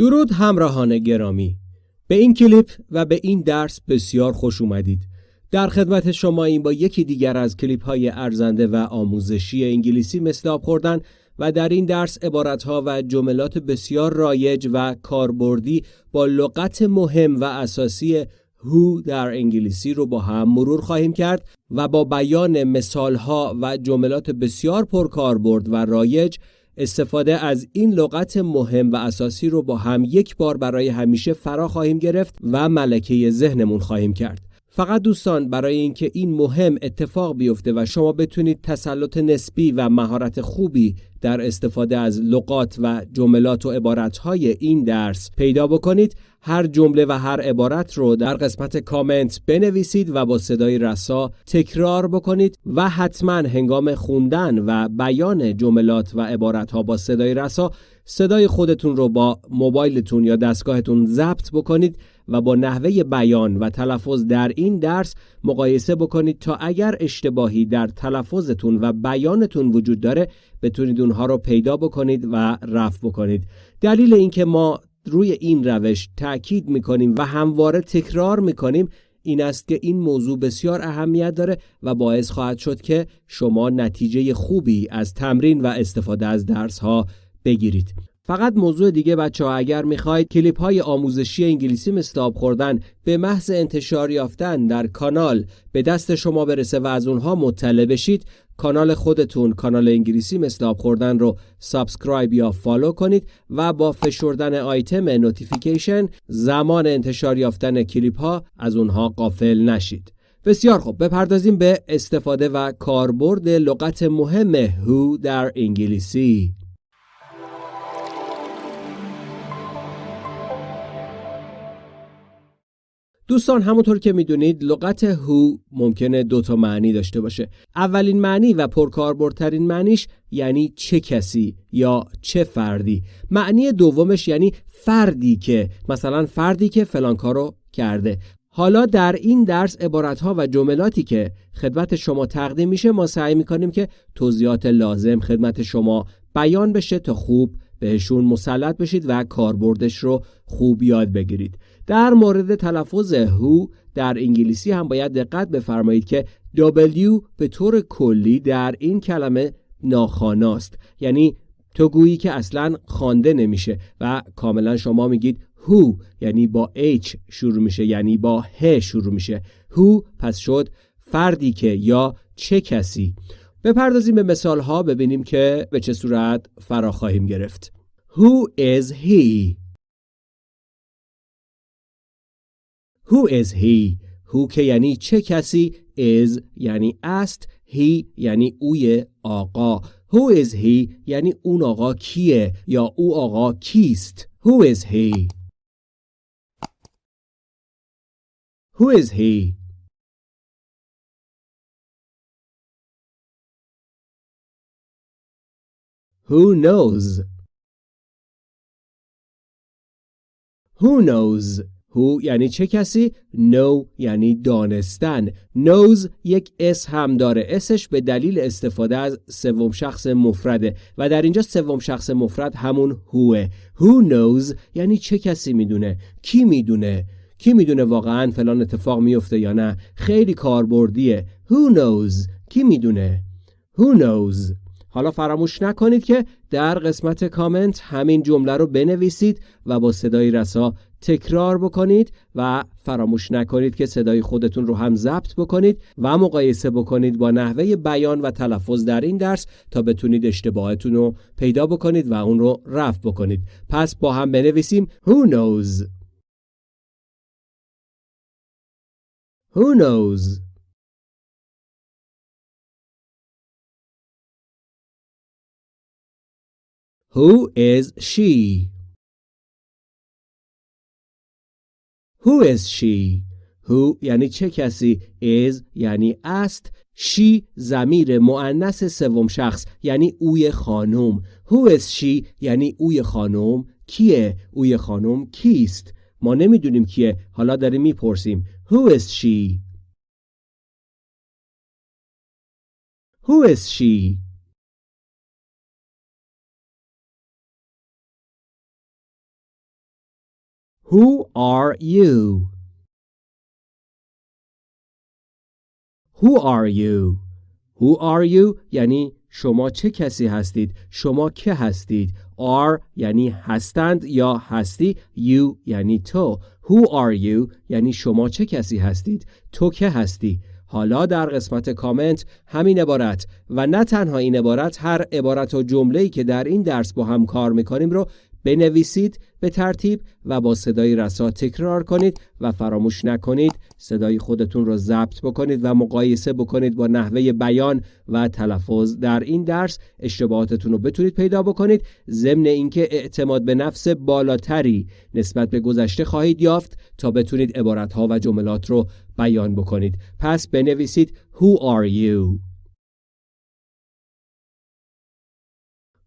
درود همراهان گرامی. به این کلیپ و به این درس بسیار خوش اومدید. در خدمت شما این با یکی دیگر از کلیپ های ارزنده و آموزشی انگلیسی مثل آب خوردن و در این درس عبارتها و جملات بسیار رایج و کاربردی با لغت مهم و اساسی هو در انگلیسی رو با هم مرور خواهیم کرد و با بیان مثالها و جملات بسیار پرکاربرد و رایج استفاده از این لغت مهم و اساسی رو با هم یک بار برای همیشه فرا خواهیم گرفت و ملکه ذهنمون خواهیم کرد. فقط دوستان برای اینکه این مهم اتفاق بیفته و شما بتونید تسلط نسبی و مهارت خوبی در استفاده از لغات و جملات و عبارتهای این درس پیدا بکنید هر جمله و هر عبارت رو در قسمت کامنت بنویسید و با صدای رسا تکرار بکنید و حتما هنگام خوندن و بیان جملات و عبارتها با صدای رسا صدای خودتون رو با موبایلتون یا دستگاهتون ضبط بکنید و با نحوه بیان و تلفظ در این درس مقایسه بکنید تا اگر اشتباهی در تلفظتون و بیانتون وجود داره بتونید اونها رو پیدا بکنید و رفع بکنید. دلیل اینکه ما روی این روش تاکید می‌کنیم و همواره تکرار می‌کنیم این است که این موضوع بسیار اهمیت داره و باعث خواهد شد که شما نتیجه خوبی از تمرین و استفاده از درس ها بگیرید. فقط موضوع دیگه بچه ها اگر می‌خواید کلیپ های آموزشی انگلیسی مثل آب خوردن به محض انتشار یافتن در کانال به دست شما برسه و از اونها مطلع بشید کانال خودتون کانال انگلیسی مثل آب خوردن رو subscribe یا follow کنید و با فشردن آیتم notification زمان انتشار یافتن کلیپ ها از اونها غافل نشید. بسیار خوب بپردازیم به استفاده و کاربرد لغت مهم who در انگلیسی. دوستان همونطور که می‌دونید لغت هو ممکنه دو تا معنی داشته باشه. اولین معنی و پرکاربردترین معنیش یعنی چه کسی یا چه فردی. معنی دومش یعنی فردی که مثلا فردی که فلان کارو کرده. حالا در این درس عبارتها و جملاتی که خدمت شما تقدیم میشه ما سعی می‌کنیم که توضیحات لازم خدمت شما بیان بشه تا خوب بهشون مسلط بشید و کاربردش رو خوب یاد بگیرید. در مورد تلفظ هو در انگلیسی هم باید دقت بفرمایید که W به طور کلی در این کلمه ناخاناست. یعنی تو گویی که اصلا خوانده نمیشه و کاملا شما میگید هو یعنی با H شروع میشه یعنی با ه شروع میشه. هو پس شد فردی که یا چه کسی. بپردازیم به مثال ها ببینیم که به چه صورت فرا خواهیم گرفت. Who is he? Who is he? Who که یعنی چه کسی is یعنی است he یعنی اوی آقا Who is he یعنی اون آقا کیه یا او آقا کیست Who is he? Who is he? Who knows? Who knows? Who یعنی چه کسی؟ Know یعنی دانستن. Knows یک اس هم داره. اسش به دلیل استفاده از سوم شخص مفرده و در اینجا سوم شخص مفرد همون هوه. Who knows یعنی چه کسی می‌دونه؟ کی می‌دونه؟ کی می‌دونه واقعا فلان اتفاق میفته یا نه؟ خیلی کاربردیه. Who knows؟ کی می‌دونه؟ Who knows؟ حالا فراموش نکنید که در قسمت کامنت همین جمله رو بنویسید و با صدای رسا تکرار بکنید و فراموش نکنید که صدای خودتون رو هم ضبط بکنید و مقایسه بکنید با نحوه بیان و تلفظ در این درس تا بتونید اشتباهتون رو پیدا بکنید و اون رو رفع بکنید. پس با هم بنویسیم Who knows? Who knows? Who is she? Who is she? Who یعنی چه کسی؟ Is یعنی است. She زمیر مؤنث سوم شخص یعنی اوی خانم. Who is she یعنی اوی خانم. کیه؟ اوی خانم کیست؟ ما نمی‌دونیم کیه. حالا داریم می‌پرسیم. Who is she? Who is she? Who are you? Who are you? Who are you یعنی شما چه کسی هستید؟ شما که هستید؟ are یعنی هستند یا هستی you یعنی تو Who are you یعنی شما چه کسی هستید؟ تو که هستی؟ حالا در قسمت کامنت همین عبارت و نه تنها این عبارت هر عبارت و جمله‌ای که در این درس با هم کار می‌کنیم رو بنویسید به ترتیب و با صدای رسا تکرار کنید و فراموش نکنید صدای خودتون رو ضبط بکنید و مقایسه بکنید با نحوه بیان و تلفظ در این درس اشتباهاتتون رو بتونید پیدا بکنید ضمن اینکه اعتماد به نفس بالاتری نسبت به گذشته خواهید یافت تا بتونید عبارتها و جملات رو بیان بکنید پس بنویسید Who are you?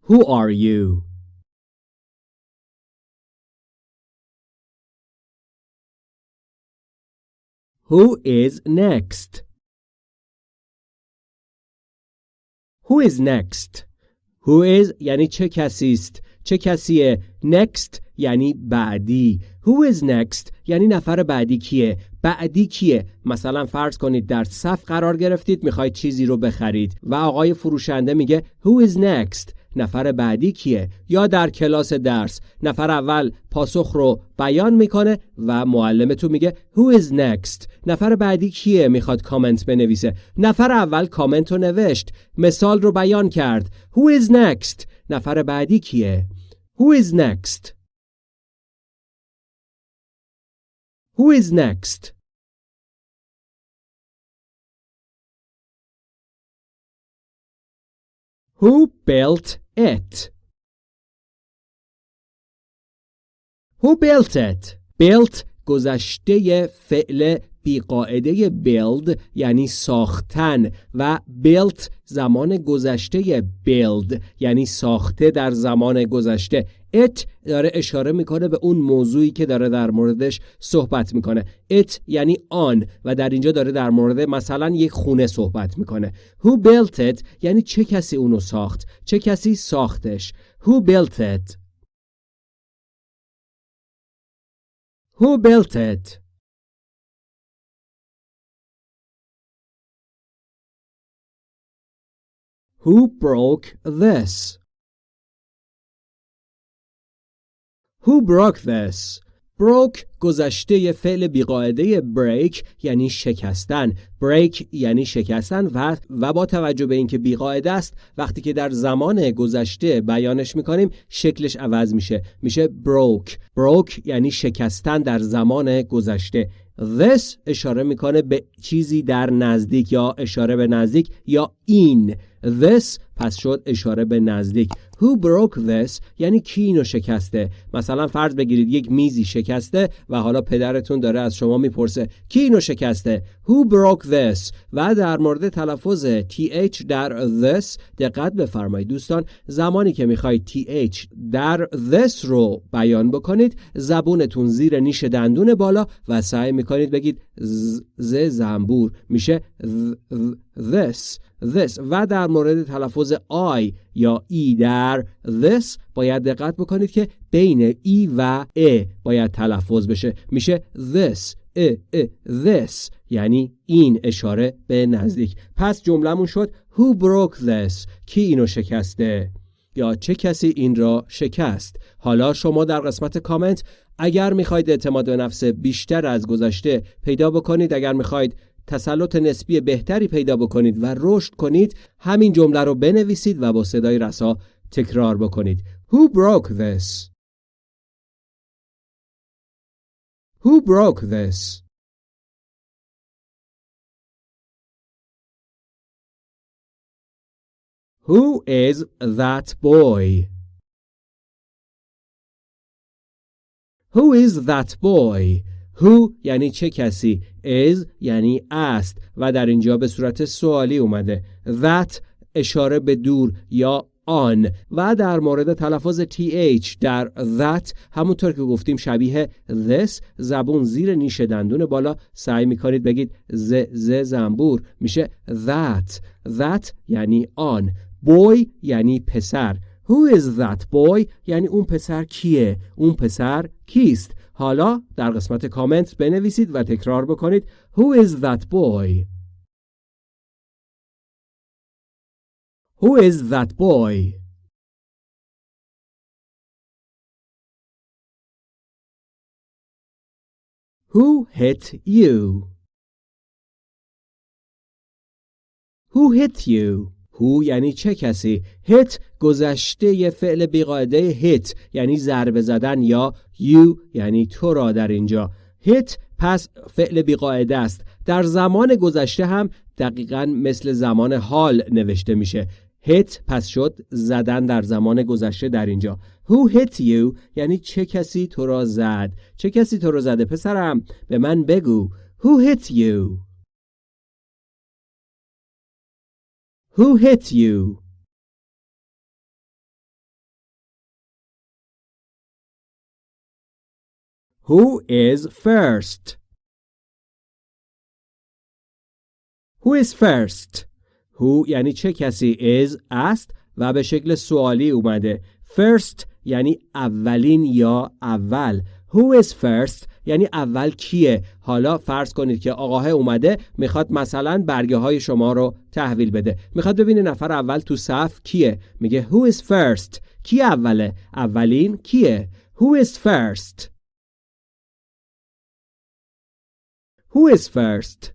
Who are you? Who is next? Who is next? Who is یعنی چه کسی است؟ چه کسیه؟ Next یعنی بعدی. Who is next یعنی نفر بعدی کیه؟ بعدی کیه؟ مثلا فرض کنید در صف قرار گرفتید می‌خواید چیزی رو بخرید و آقای فروشنده میگه Who is next؟ نفر بعدی کیه؟ یا در کلاس درس. نفر اول پاسخ رو بیان می‌کنه و معلمتون میگه Who is next? نفر بعدی کیه؟ می‌خواد کامنت بنویسه. نفر اول کامنت رو نوشت مثال رو بیان کرد. Who is next? نفر بعدی کیه؟ Who is next? Who is next? Who built it? Who built it? Built گذشته فعل بیقاعده build یعنی ساختن و built زمان گذشته build یعنی ساخته در زمان گذشته. It داره اشاره می‌کنه به اون موضوعی که داره در موردش صحبت می‌کنه. It یعنی آن و در اینجا داره در مورد مثلا یک خونه صحبت می‌کنه. Who built it یعنی چه کسی اونو ساخت؟ چه کسی ساختش؟ Who built it? Who built it? Who broke this? Who broke this? broke گذشته فعل بیقاعده break یعنی شکستن break یعنی شکستن و و با توجه به اینکه بیقاعده است وقتی که در زمان گذشته بیانش می‌کنیم شکلش عوض میشه میشه broke broke یعنی شکستن در زمان گذشته this اشاره می‌کنه به چیزی در نزدیک یا اشاره به نزدیک یا این. this پس شد اشاره به نزدیک. Who broke this? یعنی کی اینو شکسته؟ مثلا فرض بگیرید یک میزی شکسته و حالا پدرتون داره از شما می‌پرسه کی اینو شکسته؟ Who broke this و در مورد تلفظ th در this دقت بفرمایید. دوستان زمانی که می‌خواید th در this رو بیان بکنید زبونتون زیر نیش دندون بالا و سعی می‌کنید بگید ز زنبور. میشه this. This و در مورد تلفظ I یا ای در this باید دقت بکنید که بین ای و ا باید تلفظ بشه. میشه this ا ا this یعنی این اشاره به نزدیک. پس جملهمون شد who broke this کی اینو شکسته؟ یا چه کسی این را شکست؟ حالا شما در قسمت کامنت اگر می‌خواید اعتماد به نفس بیشتر از گذشته پیدا بکنید اگر می‌خواید تسلط نسبی بهتری پیدا بکنید و رشد کنید همین جمله رو بنویسید و با صدای رسا تکرار بکنید Who broke this? Who broke this? Who is that boy? Who is that boy? Who یعنی چه کسی is یعنی است و در اینجا به صورت سوالی اومده that اشاره به دور یا آن و در مورد تلفظ th در that همونطور که گفتیم شبیه this زبون زیر نیش دندون بالا سعی می‌کنید بگید ز ز زنبور میشه that that یعنی آن boy یعنی پسر Who is that boy؟ یعنی اون پسر کیه؟ اون پسر کیست؟ حالا در قسمت کامنت بنویسید و تکرار بکنید Who is that boy? Who is that boy? Who hit you? Who hit you? Who یعنی چه کسی؟ hit گذشته ی فعل بیقاعده hit یعنی ضربه زدن یا you یعنی تو را در اینجا. hit پس فعل بیقاعده است. در زمان گذشته هم دقیقا مثل زمان حال نوشته میشه. hit پس شد زدن در زمان گذشته در اینجا. Who hit you یعنی چه کسی تو را زد؟ چه کسی تو را زده؟ پسرم به من بگو. Who hit you Who hit you Who is first Who is first Who یعنی چه کسی is است و به شکل سوالی اومده first یعنی اولین یا اول Who is first یعنی اول کیه؟ حالا فرض کنید که آقاه اومده می‌خواد مثلا برگه های شما رو تحویل بده. می‌خواد ببینه نفر اول تو صف کیه؟ میگه Who is first کی اوله؟ اولین کیه؟ Who is first? Who is first?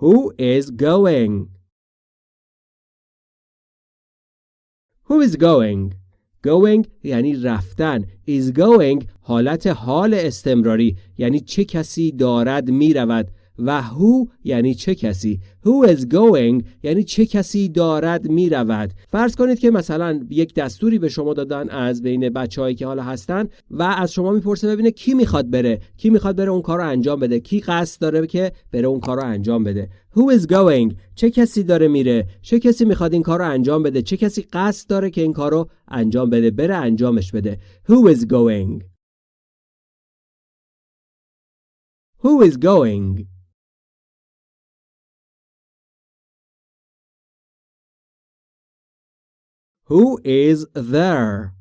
Who is going? Who is going? Going یعنی رفتن. Is going حالت حال استمراری یعنی چه کسی دارد می رود. و who یعنی چه کسی? who is going یعنی چه کسی دارد می رود فرض کنید که مثلا یک دستوری به شما دادن از بین بچههایی که حالا هستن و از شما می‌پرسه ببینه کی می‌خواد بره. کی می‌خواد بره اون کار رو انجام بده. کی قصد داره که بره اون کار رو انجام بده. who is going چه کسی داره میره؟ چه کسی می‌خواد این کار رو انجام بده؟ چه کسی قصد داره که این کار رو انجام بده؟ بره انجامش بده. who is going who is going Who is there?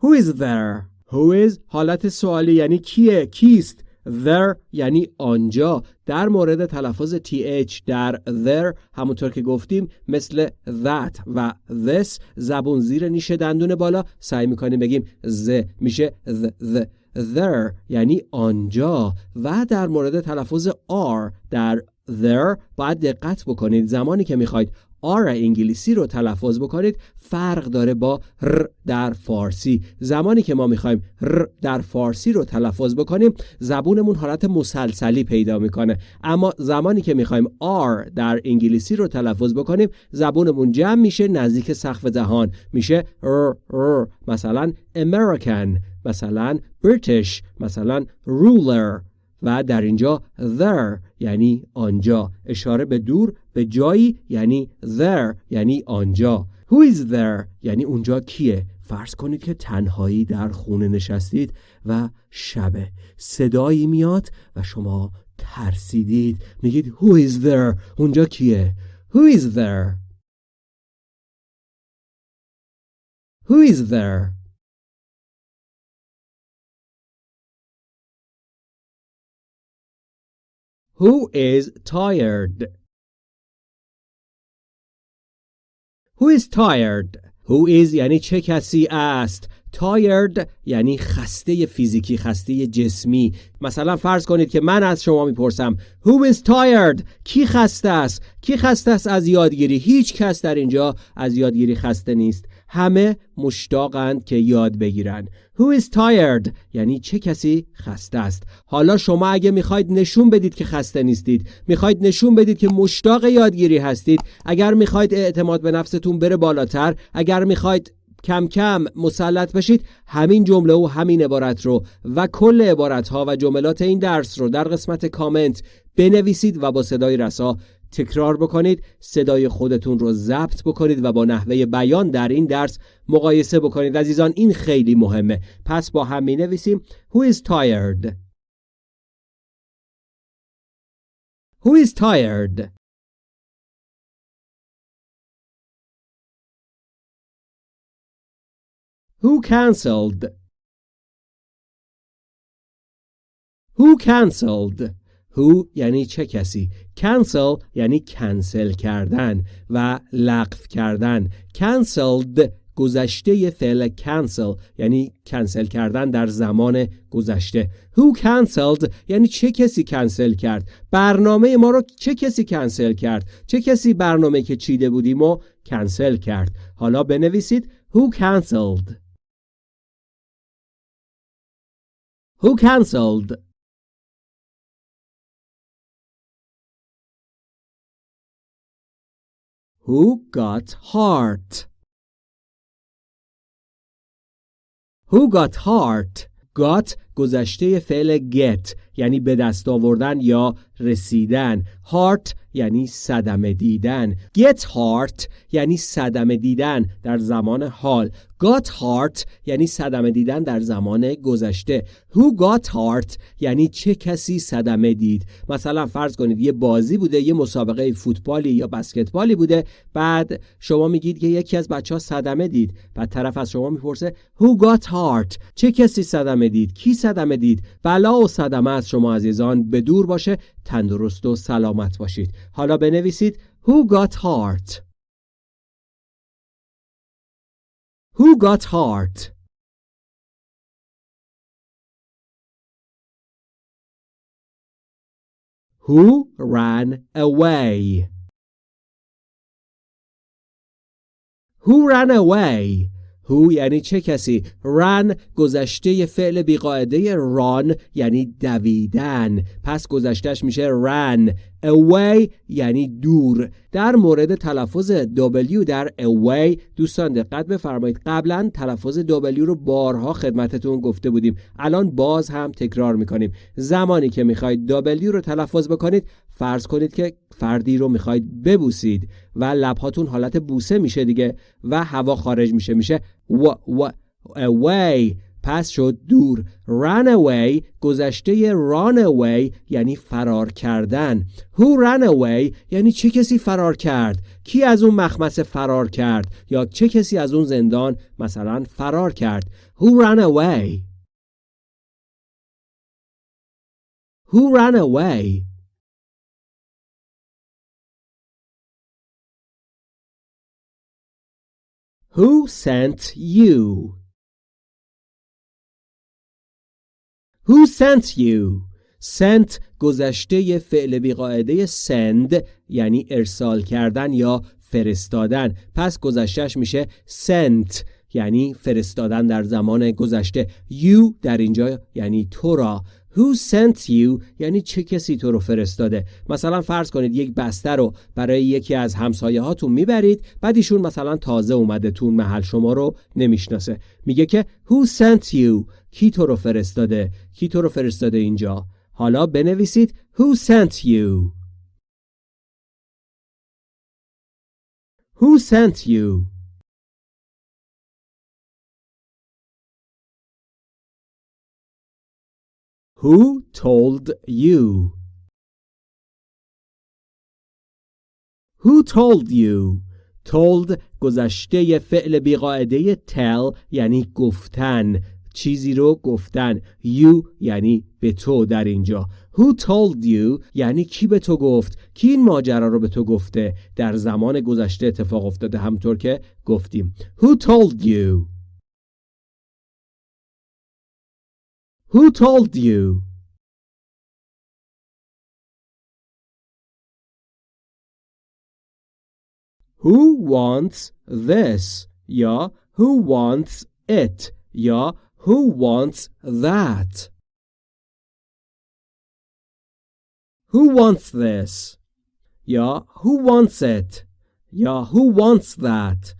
Who is there? Who is حالت سوالی یعنی کیه؟ کیست؟ There یعنی آنجا در مورد تلفظ th در there همونطور که گفتیم مثل that و this زبون زیر نیش دندون بالا سعی می‌کنیم بگیم ز میشه the, the there یعنی آنجا و در مورد تلفظ are در there باید دقت بکنید. زمانی که می‌خواید آر انگلیسی رو تلفظ بکنید فرق داره با ر در فارسی. زمانی که ما می‌خوایم ر در فارسی رو تلفظ بکنیم زبونمون حالت مسلسلی پیدا می‌کنه. اما زمانی که می‌خوایم آر در انگلیسی رو تلفظ بکنیم زبونمون جمع میشه نزدیک سقف دهان میشه ر ر. مثلا American مثلا British مثلا ruler. و در اینجا there یعنی آنجا. اشاره به دور به جایی یعنی there یعنی آنجا. Who is there یعنی اونجا کیه؟ فرض کنید که تنهایی در خونه نشستید و شبه صدایی میاد و شما ترسیدید. میگید Who is there اونجا کیه؟ Who is there? Who is there? Who is tired? Who is tired? Who is یعنی چه کسی است؟ Tired یعنی خسته فیزیکی خسته جسمی. مثلا فرض کنید که من از شما می‌پرسم Who is tired کی خسته است؟ کی خسته است از یادگیری؟ هیچ کس در اینجا از یادگیری خسته نیست. همه مشتاقند که یاد بگیرن. Who is tired? یعنی چه کسی خسته است. حالا شما اگه می‌خواید نشون بدید که خسته نیستید می‌خواید نشون بدید که مشتاق یادگیری هستید اگر می‌خواید اعتماد به نفستون بره بالاتر اگر می‌خواید کم کم مسلط بشید همین جمله و همین عبارت رو و کل عبارت ها و جملات این درس رو در قسمت کامنت بنویسید و با صدای رسا تکرار بکنید صدای خودتون رو ضبط بکنید و با نحوه بیان در این درس مقایسه بکنید عزیزان این خیلی مهمه پس با هم می نویسیم Who is tired? Who is tired? Who cancelled? Who cancelled? Who یعنی چه کسی؟ Cancel یعنی کنسل کردن و لغو کردن. Cancelled گذشته فعل cancel یعنی کنسل کردن در زمان گذشته. Who cancelled یعنی چه کسی کنسل کرد؟ برنامه ما رو چه کسی کنسل کرد؟ چه کسی برنامه که چیده بودیم و کنسل کرد؟ حالا بنویسید. Who cancelled? Who cancelled? Who got hurt? Who got hurt? got گذشته فعل get یعنی به دست آوردن یا رسیدن. heart یعنی صدمه دیدن. get heart یعنی صدمه دیدن در زمان حال. got heart یعنی صدمه دیدن در زمان گذشته. who got heart یعنی چه کسی صدمه دید. مثلا فرض کنید یه بازی بوده یه مسابقه فوتبالی یا بسکتبالی بوده بعد شما میگید که یکی از بچه ها صدمه دید. بعد طرف از شما می‌پرسه who got heart چه کسی صدمه دید؟ کی دید بلا و صدمه از شما عزیزان به دور باشه تندرست و سلامت باشید حالا بنویسید Who got heart? Who got heart? Who ran away? Who ran away? Who یعنی چه کسی؟ Run گذشته فعل بیقاعده run یعنی دویدن. پس گذشتهش میشه run. Away یعنی دور. در مورد تلفظ W در away دوستان دقت بفرمایید. قبلا تلفظ W رو بارها خدمتتون گفته بودیم. الان باز هم تکرار می‌کنیم. زمانی که می‌خواید W رو تلفظ بکنید فرض کنید که فردی رو می‌خواید ببوسید و لبهاتون حالت بوسه میشه دیگه و هوا خارج میشه میشه و و away. پس شد دور. Run away گذشته run away یعنی فرار کردن. Who ran away یعنی چه کسی فرار کرد؟ کی از اون مخمسه فرار کرد؟ یا چه کسی از اون زندان مثلا فرار کرد؟ Who ran away who ran away Who sent you? Who sent you? sent گذشته فعل بیقاعده send یعنی ارسال کردن یا فرستادن پس گذشتهش میشه sent یعنی فرستادن در زمان گذشته you در اینجا یعنی تو را Who sent you? یعنی چه کسی تو رو فرستاده؟ مثلا فرض کنید یک بسته رو برای یکی از همسایه هاتون می‌برید بعد ایشون مثلا تازه اومده تون محل شما رو نمی‌شناسه. میگه که Who sent you? کی تو رو فرستاده؟ کی تو رو فرستاده اینجا؟ حالا بنویسید Who sent you? Who sent you? Who told you? Who told you? told گذشته فعل بیقاعده tell یعنی گفتن. چیزی رو گفتن. You یعنی به تو در اینجا. Who told you یعنی کی به تو گفت؟ کی این ماجرا رو به تو گفته؟ در زمان گذشته اتفاق افتاده همطور که گفتیم. Who told you? Who told you? Who wants this? یا who wants it? یا who wants that? Who wants this? یا who wants it? یا who wants that?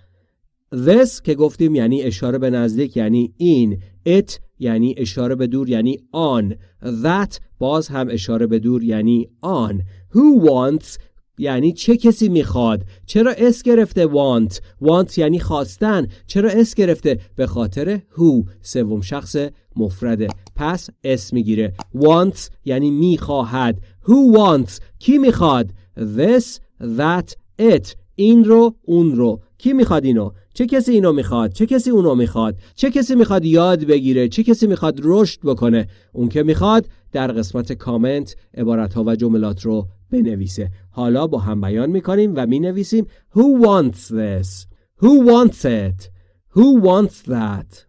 This که گفتیم یعنی اشاره به نزدیک یعنی این it یعنی اشاره به دور یعنی آن. That باز هم اشاره به دور یعنی آن. Who wants یعنی چه کسی می‌خواد؟ چرا s گرفته want want یعنی خواستن. چرا s گرفته؟ به خاطر who. سوم شخص مفرده. پس s می‌گیره. Want یعنی می‌خواهد. Who wants کی می‌خواد؟ This that it. این رو اون رو. کی می‌خواد اینو؟ چه کسی اینو می‌خواد چه کسی اونو می‌خواد چه کسی می‌خواد یاد بگیره چه کسی می‌خواد رشد بکنه اون که می‌خواد در قسمت کامنت عبارت ها و جملات رو بنویسه حالا با هم بیان می‌کنیم و می‌نویسیم Who wants this? Who wants it? Who wants that?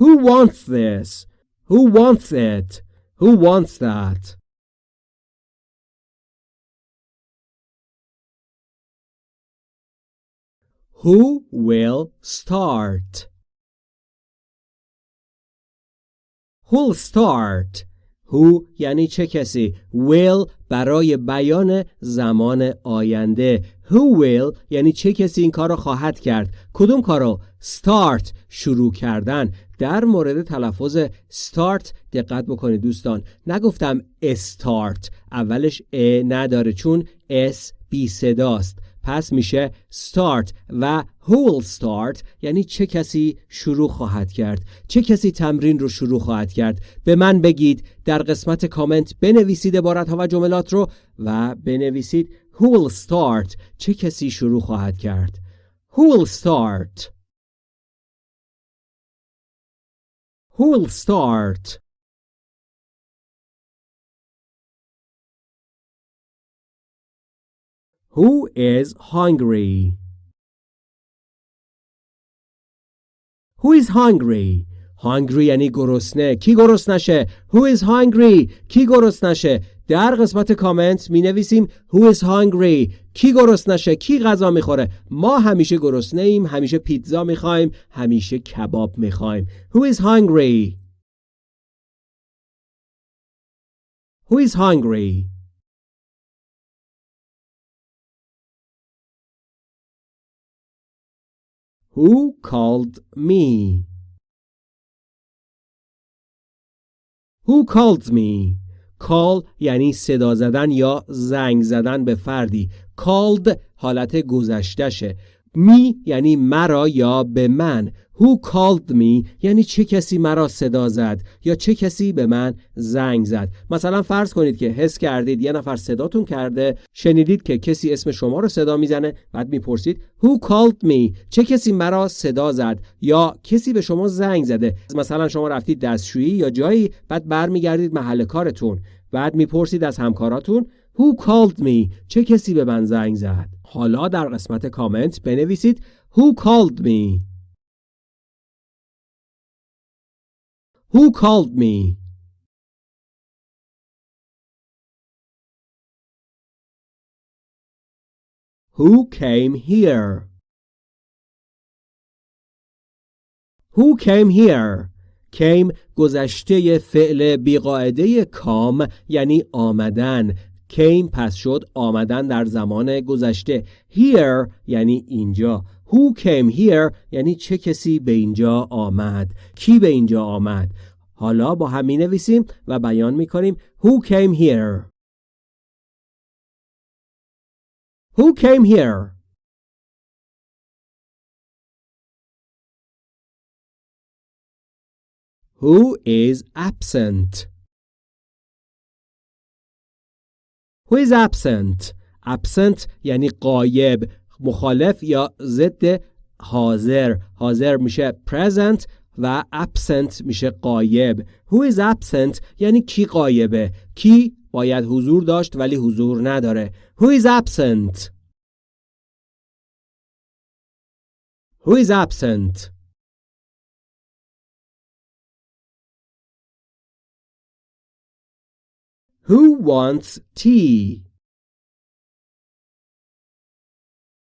Who wants this? Who wants it? Who wants that? Who will start? Who'll start? Who یعنی چه کسی؟ Will برای بیان زمان آینده. Who will یعنی چه کسی این کار رو خواهد کرد؟ کدوم کار رو start شروع کردن. در مورد تلفظ start دقت بکنید دوستان. نگفتم start اولش ا نداره چون s بی صداست. پس میشه start و who will start یعنی چه کسی شروع خواهد کرد. چه کسی تمرین رو شروع خواهد کرد؟ به من بگید در قسمت کامنت بنویسید عبارت ها و جملات رو و بنویسید who will start چه کسی شروع خواهد کرد. who will start. who will start. Who is hungry? Who is hungry? hungry یعنی گرسنه. کی گرسنشه Who is hungry? کی گرسنشه در قسمت کامنت می نویسیم Who is hungry? کی گرسنشه کی غذا می‌خوره؟ ما همیشه گرسنه ایم همیشه پیتزا می‌خوایم همیشه کباب می‌خوایم. Who is hungry? Who is hungry? Who called me? Who called me? call یعنی صدا زدن یا زنگ زدن به فردی called حالت گذشتهشه می یعنی مرا یا به من. Who called me یعنی چه کسی مرا صدا زد یا چه کسی به من زنگ زد. مثلا فرض کنید که حس کردید یه نفر صداتون کرده شنیدید که کسی اسم شما رو صدا می‌زنه بعد می‌پرسید Who called me چه کسی مرا صدا زد یا کسی به شما زنگ زده؟ مثلا شما رفتید دستشویی یا جایی بعد برمیگردید محل کارتون بعد می‌پرسید از همکاراتون Who called me چه کسی به من زنگ زد حالا در قسمت کامنت بنویسید Who called me Who called me? Who came here? Who came here? came گذشته فعل بیقاعده کام یعنی آمدن came پس شد آمدن در زمان گذشته. Here یعنی اینجا. Who came here یعنی چه کسی به اینجا آمد. کی به اینجا آمد؟ حالا با هم می نویسیم و بیان می کنیم Who came here? Who came here? Who is absent? Who is absent? Absent یعنی قایب مخالف یا ضد حاضر. حاضر میشه present و absent میشه قایب who is absent یعنی کی قایبه کی باید حضور داشت ولی حضور نداره. Who is absent? Who is absent? Who wants tea?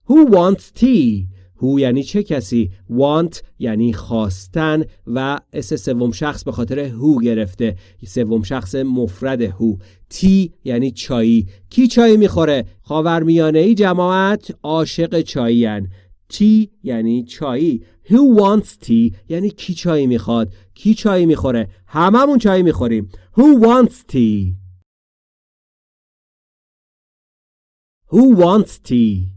Who wants tea? Who یعنی چه کسی؟ Want یعنی خواستن و اس سوم شخص به خاطر هو گرفته. سوم شخص مفرد هو تی یعنی چایی. کی چای می‌خوره؟ خاورمیانه ای جماعت عاشق چایین تی یعنی چایی. Who wants tea? یعنی کی چای می‌خواد؟ کی چای می‌خوره؟ هممون چای می‌خوریم. Who wants tea? Who wants tea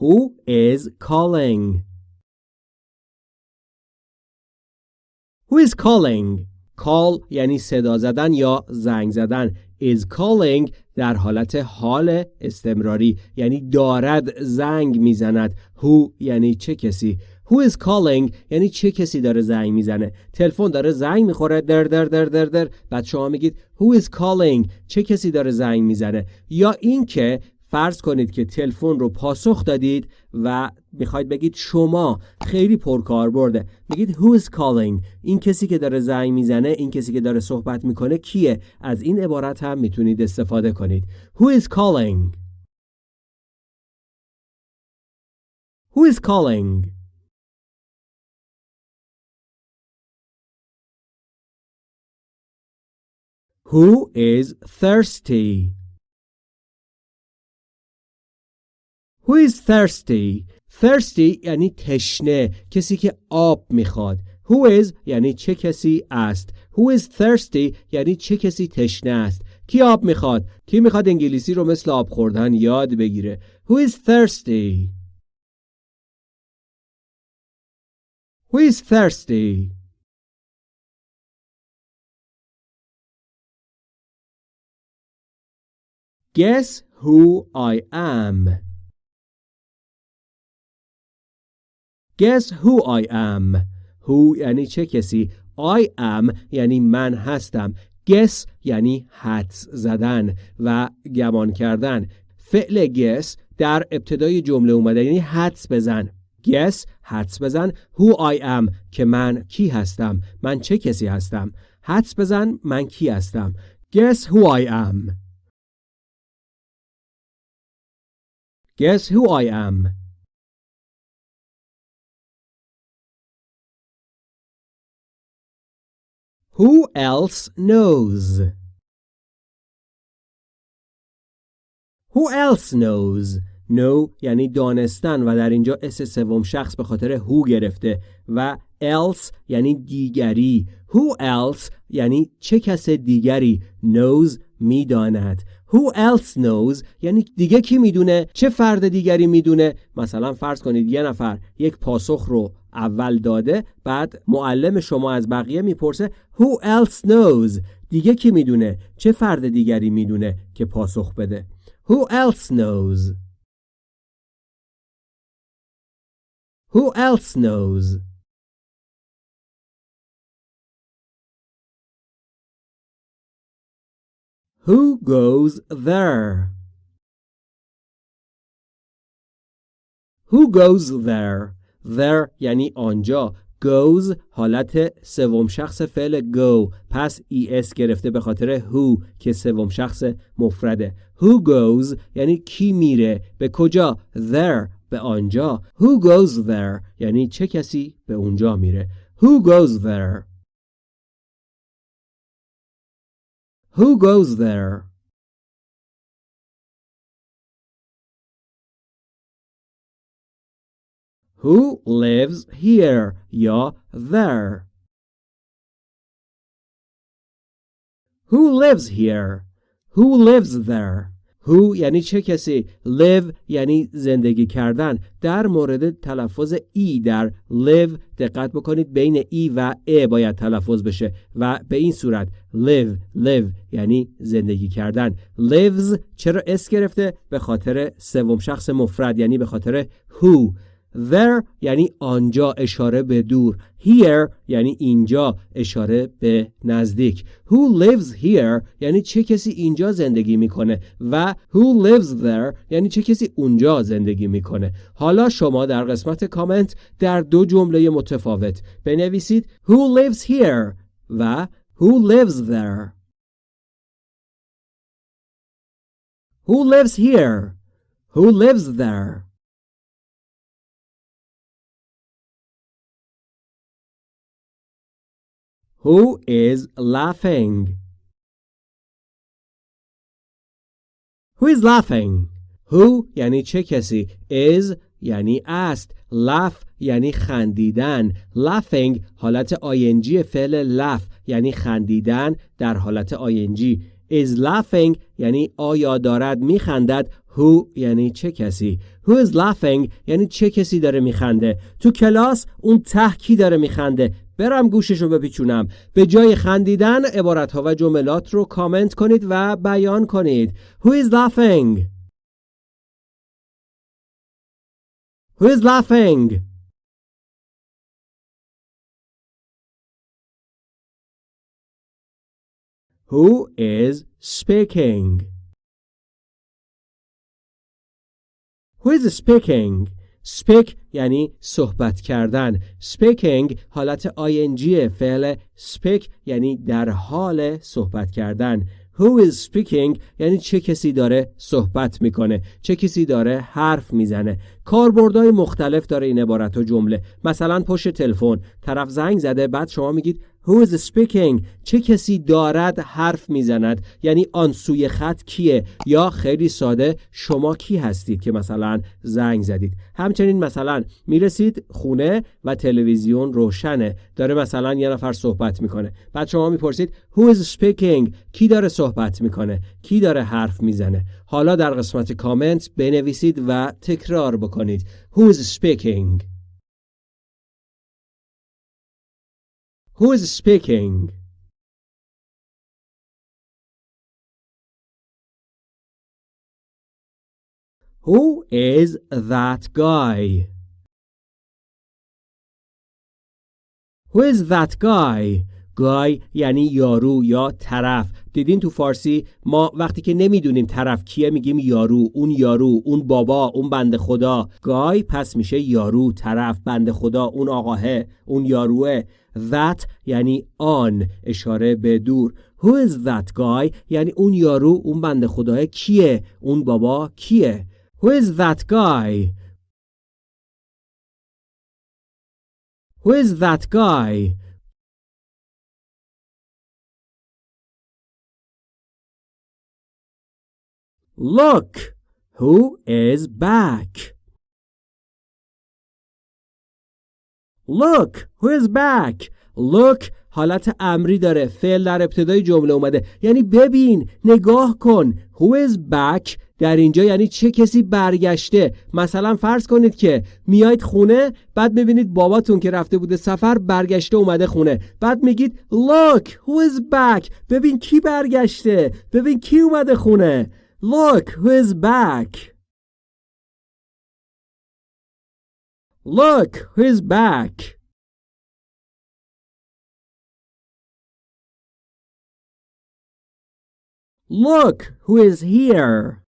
Who is calling? Who is calling? call یعنی صدا زدن یا زنگ زدن is calling در حالت حال استمراری یعنی دارد زنگ می‌زند who یعنی چه کسی Who is calling? یعنی چه کسی داره زنگ می‌زنه؟ تلفن داره زنگ می‌خوره در در در در در. بعد شما میگید Who is calling? چه کسی داره زنگ می‌زنه؟ یا اینکه فرض کنید که تلفن رو پاسخ دادید و می‌خواید بگید شما خیلی پرکار برده. میگید who is calling? این کسی که داره زنگ می‌زنه این کسی که داره صحبت می‌کنه کیه؟ از این عبارت هم می‌تونید استفاده کنید. Who is calling? Who is calling? Who is thirsty? Who is thirsty? Thirsty یعنی تشنه کسی که آب می‌خواد. Who is یعنی چه کسی است. Who is thirsty یعنی چه کسی تشنه است. کی آب می‌خواد؟ کی می‌خواد انگلیسی رو مثل آب خوردن یاد بگیره؟ Who is thirsty? Who is thirsty? Guess who I am? Guess who I am? Who یعنی چه کسی؟ I am یعنی من هستم. Guess یعنی حدس زدن و گمان کردن. فعل guess در ابتدای جمله اومده یعنی حدس بزن. Guess حدس بزن. Who I am که من کی هستم؟ من چه کسی هستم؟ حدس بزن من کی هستم؟ Guess who I am. Guess who I am Who else knows? Who else knows? know یعنی دانستن و در اینجا اس سوم شخص به خاطر who گرفته و else یعنی دیگری who else یعنی چه کس دیگری knows می‌داند who else knows? یعنی دیگه کی می‌دونه؟ چه فرد دیگری می‌دونه؟ مثلا فرض کنید یه نفر یک پاسخ رو اول داده بعد معلم شما از بقیه می‌پرسه Who else knows دیگه کی می‌دونه؟ چه فرد دیگری می‌دونه که پاسخ بده؟ Who else knows? Who else knows? Who goes there? Who goes there? There یعنی آنجا. Goes حالت سوم شخص فعل go. پس es گرفته به خاطر who که سوم شخص مفرده. Who goes یعنی کی میره؟ به کجا؟ There به آنجا. Who goes there یعنی چه کسی به اونجا میره. Who goes there? Who goes there? Who lives here? یا there. Who lives here? Who lives there Who یعنی چه کسی؟ Live یعنی زندگی کردن. در مورد تلفظ ای در live دقت بکنید. بین ای و ا باید تلفظ بشه و به این صورت. Live live یعنی زندگی کردن. Lives چرا اس گرفته؟ به خاطر سوم شخص مفرد یعنی به خاطر who. There یعنی آنجا اشاره به دور. Here یعنی اینجا اشاره به نزدیک. Who lives here یعنی چه کسی اینجا زندگی می‌کنه و Who lives there یعنی چه کسی اونجا زندگی می‌کنه. حالا شما در قسمت کامنت در دو جمله متفاوت بنویسید Who lives here و Who lives there. Who lives here? Who lives there? Who is laughing? Who is laughing? Who یعنی چه کسی؟ Is یعنی است. Laugh یعنی خندیدن. Laughing حالت ing فعل laugh یعنی خندیدن در حالت ing is laughing یعنی آیا دارد میخندد؟ Who یعنی چه کسی who is laughing یعنی چه کسی داره میخنده تو کلاس اون ته کی داره میخنده برم گوشش رو بپیچونم به جای خندیدن عبارت ها و جملات رو کامنت کنید و بیان کنید Who is laughing? Who is laughing? Who is speaking? Who is speaking? speak یعنی صحبت کردن. Speaking حالت ing فعل speak یعنی در حال صحبت کردن. Who is speaking یعنی چه کسی داره صحبت می‌کنه. چه کسی داره حرف می‌زنه. کاربردهای مختلف داره این عبارت و جمله. مثلا پشت تلفن. طرف زنگ زده بعد شما میگید Who is speaking? چه کسی دارد حرف می‌زند؟ یعنی آن سوی خط کیه؟ یا خیلی ساده شما کی هستید که مثلا زنگ زدید؟ همچنین مثلا می‌رسید خونه و تلویزیون روشنه. داره مثلا یه نفر صحبت می‌کنه. بعد شما می‌پرسید Who is speaking? کی داره صحبت می‌کنه؟ کی داره حرف می‌زنه؟ حالا در قسمت کامنت بنویسید و تکرار بکنید. Who is speaking? Who is speaking? Who is that guy? Who is that guy? گای یعنی یارو یا طرف دیدین تو فارسی ما وقتی که نمی‌دونیم طرف کیه میگیم یارو اون یارو اون بابا اون بند خدا گای پس میشه یارو طرف بند خدا اون آقاه اون یاروه that یعنی آن اشاره به دور who is that guy یعنی اون یارو اون بند خداه کیه اون بابا کیه who is that guy who is that guy Look, who is back? Look, who is back? Look حالت امری داره. فعل در ابتدای جمله اومده. یعنی ببین نگاه کن. Who is back? در اینجا یعنی چه کسی برگشته؟ مثلا فرض کنید که میایید خونه بعد می‌بینید باباتون که رفته بوده سفر برگشته اومده خونه. بعد میگید look who is back? ببین کی برگشته؟ ببین کی اومده خونه؟ Look who is back. Look who is back. Look who is here.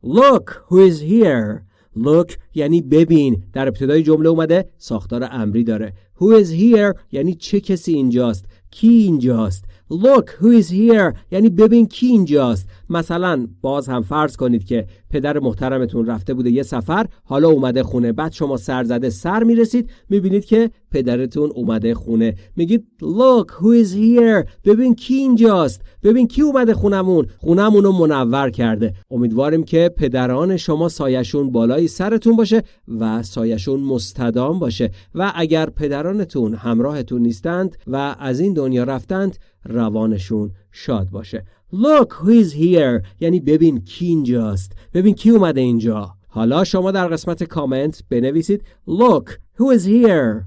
Look who is here. Look یعنی ببین در ابتدای جمله اومده ساختار امری داره Who is here یعنی چه کسی اینجاست کی اینجاست Look who is here? یعنی ببین کی اینجاست. مثلا باز هم فرض کنید که پدر محترمتون رفته بوده یه سفر حالا اومده خونه. بعد شما سر زده سر می‌رسید می‌بینید که پدرتون اومده خونه. میگید look who is here? ببین کی اینجاست. ببین کی اومده خونمون. خونمون رو منور کرده. امیدواریم که پدران شما سایشون بالای سرتون باشه و سایشون مستدام باشه. و اگر پدرانتون همراهتون نیستند و از این دنیا رفتند روانشون شاد باشه. Look who is here. یعنی ببین کی اینجاست. ببین کی اومده اینجا. حالا شما در قسمت کامنت بنویسید Look who is here.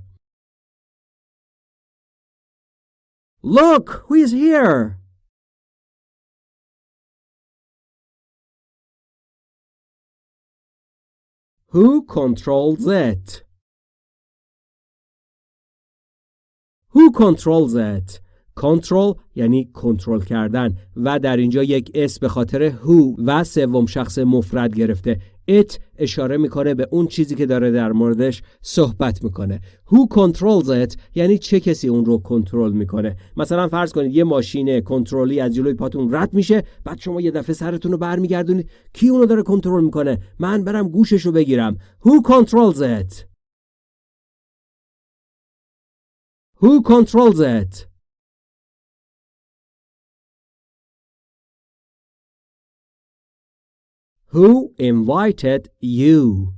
Look who is here. Who controls it? Who controls it? کنترل یعنی کنترل کردن و در اینجا یک اس به خاطر هو و سوم شخص مفرد گرفته. It اشاره می‌کنه به اون چیزی که داره در موردش صحبت می‌کنه. Who controls it یعنی چه کسی اون رو کنترل می‌کنه؟ مثلا فرض کنید یه ماشین کنترلی از جلوی پاتون رد میشه بعد شما یه دفعه سرتون رو برمیگردونید. کی اونو داره کنترل می‌کنه؟ من برم گوشش رو بگیرم. Who controls it? Who controls it? Who invited you?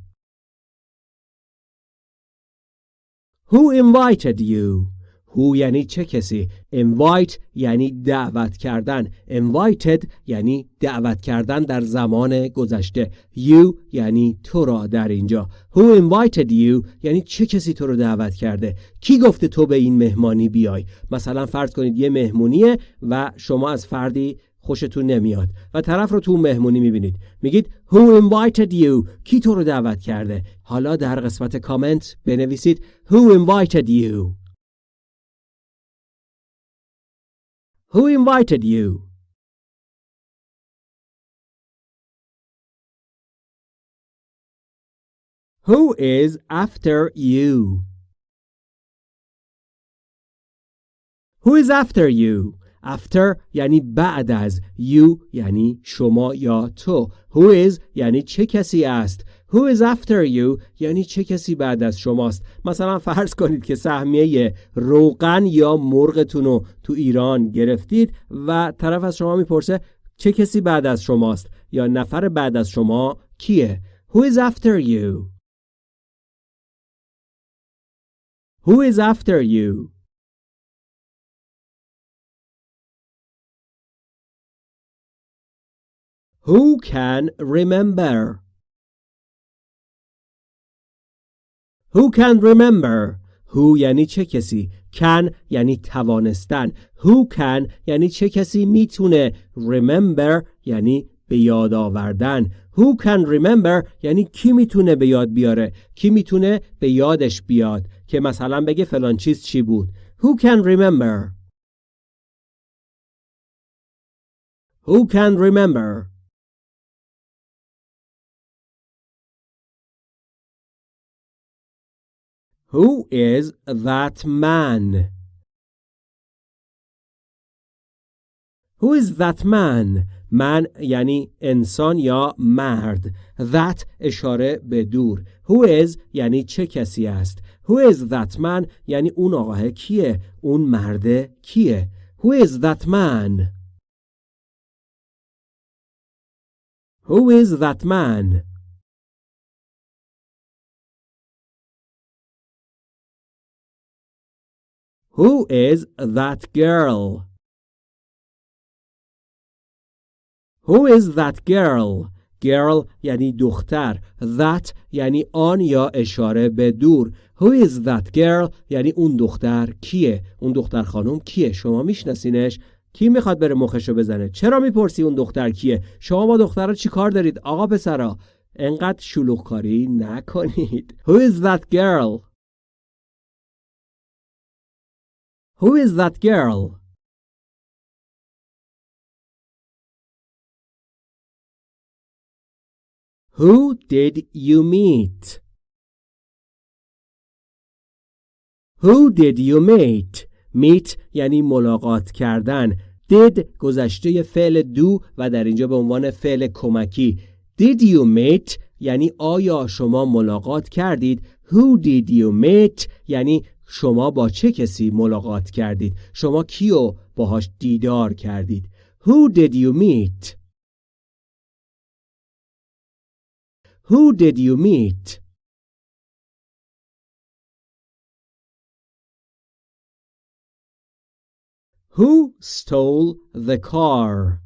Who invited you? who یعنی چه کسی؟ Invite یعنی دعوت کردن. Invited یعنی دعوت کردن در زمان گذشته. You یعنی تو را در اینجا. Who invited you یعنی چه کسی تو رو دعوت کرده؟ کی گفته تو به این مهمانی بیای؟ مثلا فرض کنید یه مهمونیه و شما از فردی خوشتون نمیاد و طرف رو تو مهمونی می‌بینید. میگید Who invited you? کی تو رو دعوت کرده؟ حالا در قسمت کامنت بنویسید Who invited you? Who invited you? Who is after you? Who is after you? After یعنی بعد از you یعنی شما یا تو. Who is یعنی چه کسی است. Who is after you یعنی چه کسی بعد از شماست. مثلا فرض کنید که سهمیه روغن یا مرغتون رو تو ایران گرفتید و طرف از شما می‌پرسه چه کسی بعد از شماست یا نفر بعد از شما کیه؟ Who is after you? Who is after you? Who can remember? Who can remember? Who یعنی چه کسی؟ Can یعنی توانستن. Who can یعنی چه کسی می‌تونه remember یعنی به یاد آوردن. Who can remember یعنی کی می‌تونه به یاد بیاره؟ کی می‌تونه به یادش بیاد؟ که مثلا بگه فلان چیز چی بود؟ Who can remember? Who can remember? Who is that man? Who is that man? من یعنی انسان یا مرد That اشاره به دور Who is یعنی چه کسی است Who is that man یعنی اون آقاه کیه اون مرده کیه Who is that man Who is that man Who is that girl? Who is that girl? Girl یعنی دختر. That یعنی آن یا اشاره به دور. Who is that girl? یعنی اون دختر کیه؟ اون دختر خانم کیه؟ شما میشناسینش؟ کی می‌خواد بره مخشو بزنه؟ چرا می‌پرسی اون دختر کیه؟ شما با دختر چی کار دارید آقا پسرا؟ انقدر شلوغ کاری نکنید. Who is that girl? Who is that girl? Who did you meet? Who did you meet? meet یعنی ملاقات کردن. did گذشته فعل دو و در اینجا به عنوان فعل کمکی. Did you meet یعنی آیا شما ملاقات کردید؟ Who did you meet یعنی شما با چه کسی ملاقات کردید؟ شما کیو باهاش دیدار کردید؟ Who did you meet? Who did you meet? Who stole the car?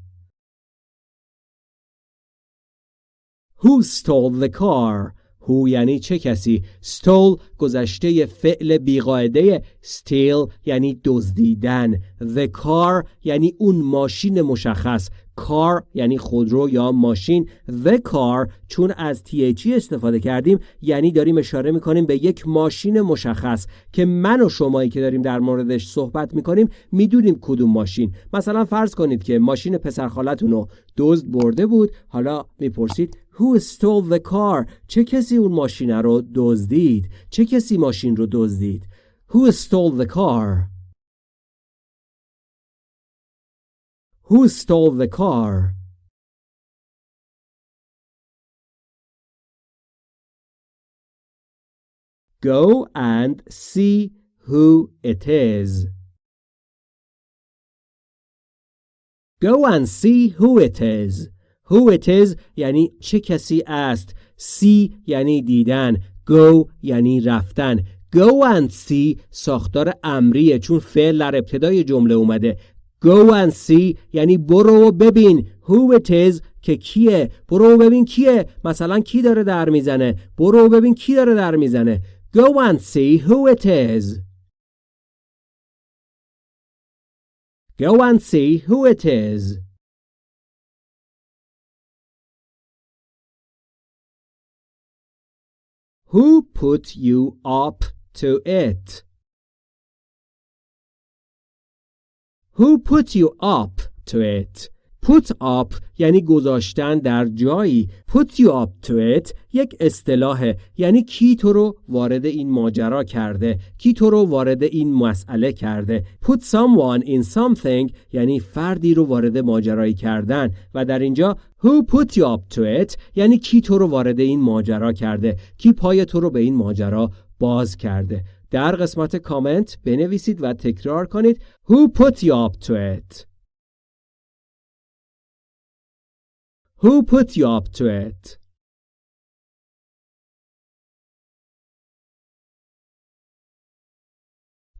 Who stole the car? هو یعنی چه کسی؟ Stole گذشته فعل بیقاعده steal یعنی دزدیدن. The car یعنی اون ماشین مشخص. Car یعنی خودرو یا ماشین. The car چون از THE استفاده کردیم یعنی داریم اشاره می‌کنیم به یک ماشین مشخص که من و شمایی که داریم در موردش صحبت می‌کنیم می‌دونیم کدوم ماشین. مثلا فرض کنید که ماشین پسرخالتون رو دزد برده بود حالا می‌پرسید Who stole the car? چه کسی اون ماشین رو دزدید؟ چه کسی ماشین رو دزدید؟ Who stole the car? Who stole the car? Go and see who it is. Go and see who it is. Who it is یعنی چه کسی است. See یعنی دیدن. Go یعنی رفتن. go and see ساختار امریه چون فعل در ابتدای جمله اومده. go and see یعنی برو و ببین. Who it is که کیه. برو و ببین کیه. مثلا کی داره در می‌زنه؟ برو و ببین کی داره در می‌زنه. Go and see who it is. Go and see who it is. Who put you up to it? Who put you up to it? Put up یعنی گذاشتن در جایی. Put you up to it یک اصطلاحه. یعنی کی تو رو وارد این ماجرا کرده؟ کی تو رو وارد این مسئله کرده؟ Put someone in something یعنی فردی رو وارد ماجرایی کردن. و در اینجا Who put you up to it? یعنی کی تو رو وارد این ماجرا کرده؟ کی پای تو رو به این ماجرا باز کرده؟ در قسمت کامنت بنویسید و تکرار کنید. Who put you up to it? Who put you up to it?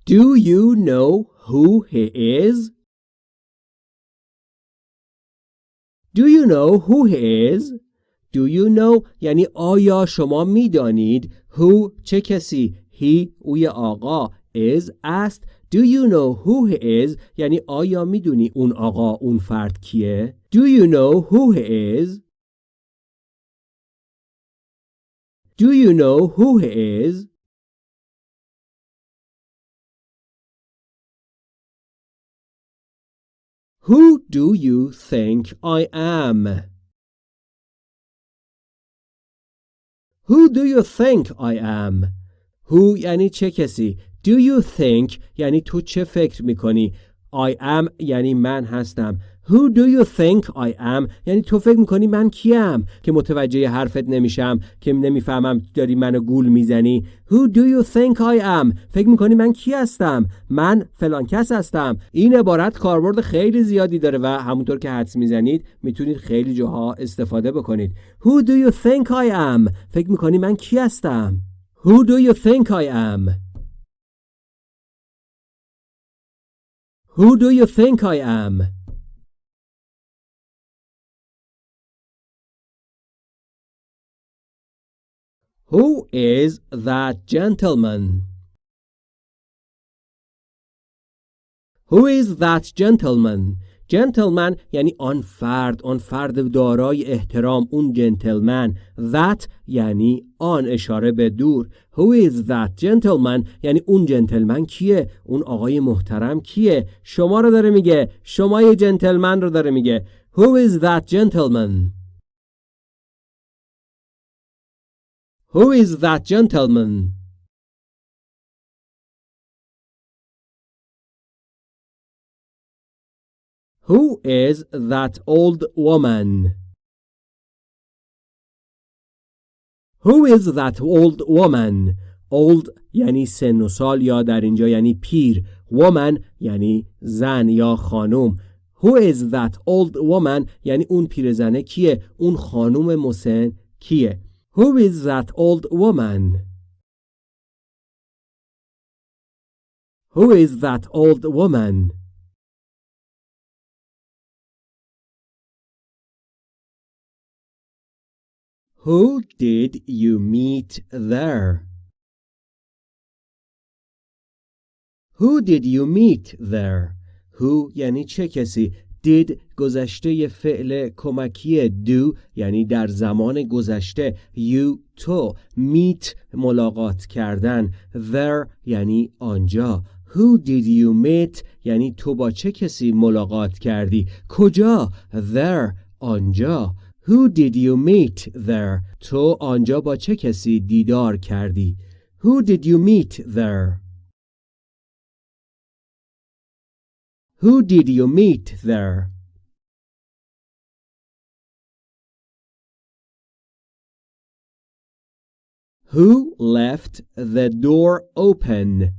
Do you know who he is? Do you know who he is? Do you know یعنی آیا شما می‌دانید who چه کسی he اوی آقا is است Do you know who he is یعنی آیا می‌دونی اون آقا اون فرد کیه Do you know who he is? Do you know who he is? Who do you think I am? Who do you think I am? Who یعنی چه کسی Do you think یعنی تو چه فکر میکنی I am یعنی من هستم Who do you think I am? یعنی تو فکر می‌کنی من کیم که متوجه حرفت نمیشم که نمی‌فهمم داری منو گول می‌زنی؟ Who do you think I am? فکر می‌کنی من کی هستم؟ من فلان کس هستم. این عبارت کاربرد خیلی زیادی داره و همونطور که حدس می‌زنید می‌تونید خیلی جاها استفاده بکنید. Who do you think I am? فکر می‌کنی من کی هستم؟ Who do you think I am? Who do you think I am? Who is that gentleman? Who is that gentleman? gentleman یعنی آن فرد آن فرد دارای احترام اون جنتلمن that یعنی آن اشاره به دور. Who is that gentleman یعنی اون جنتلمن کیه؟ اون آقای محترم کیه؟ شما رو داره میگه. شما یه جنتلمن رو داره میگه. Who is that gentleman? who is that gentleman Who is that old woman? Who is that old woman? Old یعنی سن و سال یا در اینجا یعنی پیر woman یعنی زن یا خانم Who is that old woman یعنی اون پیرزنه کیه اون خانم مسن کیه Who is that old woman Who is that old woman Who did you meet there? Who did you meet there? Who یعنی چه کسی did گذشته فعل کمکی do یعنی در زمان گذشته you تو meet ملاقات کردن there یعنی آنجا Who did you meet یعنی تو با چه کسی ملاقات کردی کجا there آنجا Who did you meet there? تو آنجا با چه کسی دیدار کردی؟ Who did you meet there? Who did you meet there? Who left the door open?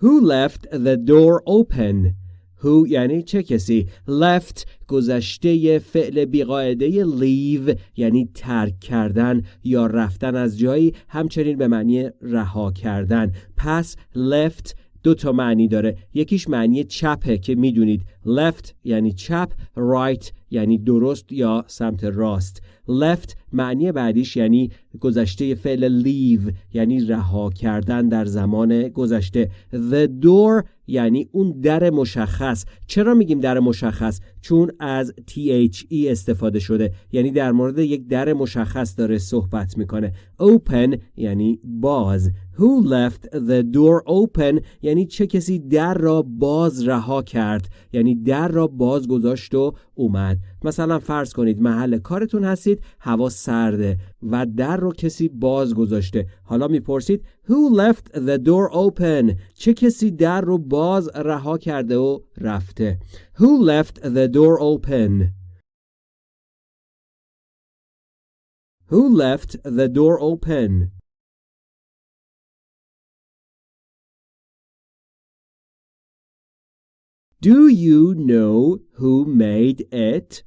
Who left the door open? Who یعنی چه کسی؟ Left گذشته فعل بیقاعده leave یعنی ترک کردن یا رفتن از جایی همچنین به معنی رها کردن. پس left دو تا معنی داره. یکیش معنی چپه که می‌دونید. Left یعنی چپ right یعنی درست یا سمت راست. Left معنی بعدیش یعنی گذشته فعل leave یعنی رها کردن در زمان گذشته. The door یعنی اون در مشخص. چرا میگیم در مشخص؟ چون از THE استفاده شده یعنی در مورد یک در مشخص داره صحبت می‌کنه. Open یعنی باز. Who left the door open یعنی چه کسی در را باز رها کرد؟ یعنی در را باز گذاشت و اومد. مثلا فرض کنید محل کارتون هستید هوا سرده و در رو کسی باز گذاشته حالا می‌پرسید Who left the door open? چه کسی در رو باز رها کرده و رفته؟ Who left the door open? Who left the door open? Do you know who made it?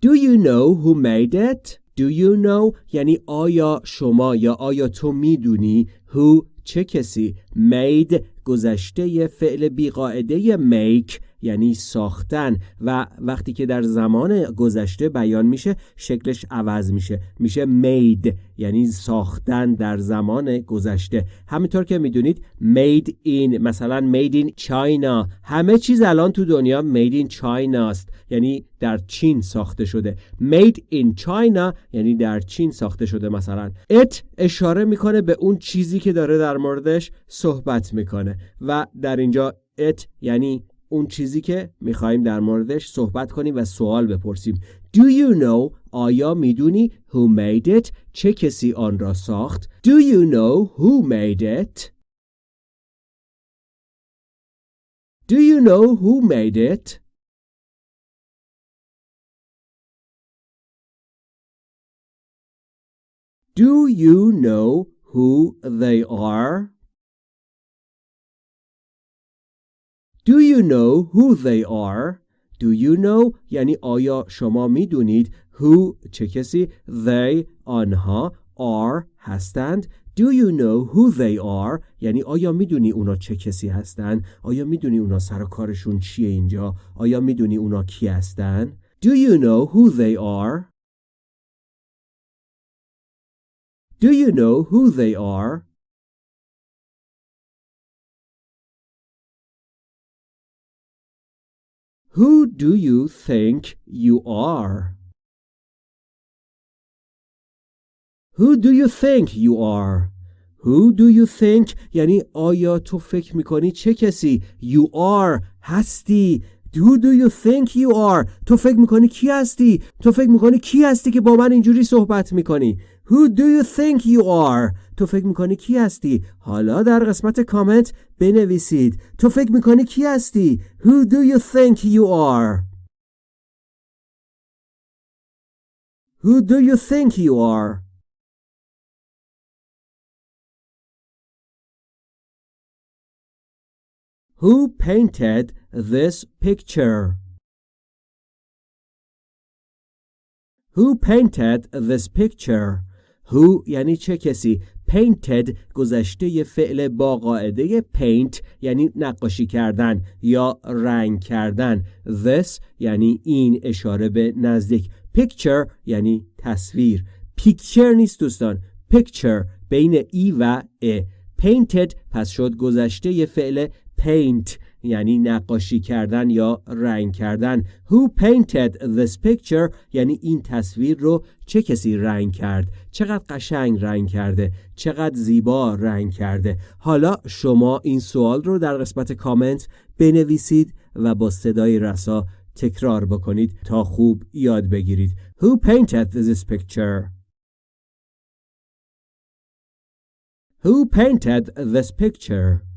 Do you know who made it? Do you know یعنی آیا شما یا آیا تو می‌دونی who چه کسی made گذشته فعل بیقاعده make یعنی ساختن و وقتی که در زمان گذشته بیان میشه شکلش عوض میشه. میشه made یعنی ساختن در زمان گذشته. همینطور که می‌دونید made in مثلا made in China. همه چیز الان تو دنیا made in China است. یعنی در چین ساخته شده. made in China یعنی در چین ساخته شده مثلا. It اشاره می‌کنه به اون چیزی که داره در موردش صحبت می‌کنه. و در اینجا it یعنی اون چیزی که می‌خوایم در موردش صحبت کنیم و سوال بپرسیم Do you know آیا می‌دونی who made it چه کسی آن را ساخت Do you know who made it Do you know who made it Do you know who they are Do you know who they are? Do you know? یعنی آیا شما می‌دونید who چه کسی they آنها are هستند؟ Do you know who they are? یعنی آیا می‌دونی اونا چه کسی هستند؟ آیا می‌دونی اونا سر کارشون چیه اینجا؟ آیا می‌دونی اونا کی هستند؟ Do you know who they are? Do you know who they are? Who do you think you are? Who do you think you are? Who do you think یعنی آیا تو فکر می‌کنی چه کسی You are هستی. Who do you think you are? تو فکر می‌کنی کی هستی؟ تو فکر می‌کنی کی هستی که با من اینجوری صحبت می‌کنی؟ Who do you think you are تو فکر میکنی کی هستی حالا در قسمت کامنت بنویسید تو فکر میکنی کی هستی Who do you think you are Who do you think you are Who painted this picture? Who painted this picture? Who یعنی چه کسی؟ Painted گذشته فعل با قاعده paint یعنی نقاشی کردن یا رنگ کردن. This یعنی این اشاره به نزدیک. Picture یعنی تصویر. Picture نیست دوستان. Picture بین ای و ا. Painted پس شد گذشته فعل paint. یعنی نقاشی کردن یا رنگ کردن. Who painted this picture? یعنی این تصویر رو چه کسی رنگ کرد؟ چقدر قشنگ رنگ کرده؟ چقدر زیبا رنگ کرده؟ حالا شما این سوال رو در قسمت کامنت بنویسید و با صدای رسا تکرار بکنید تا خوب یاد بگیرید. Who painted this picture? Who painted this picture?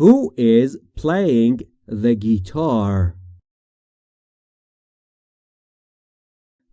Who is playing the guitar?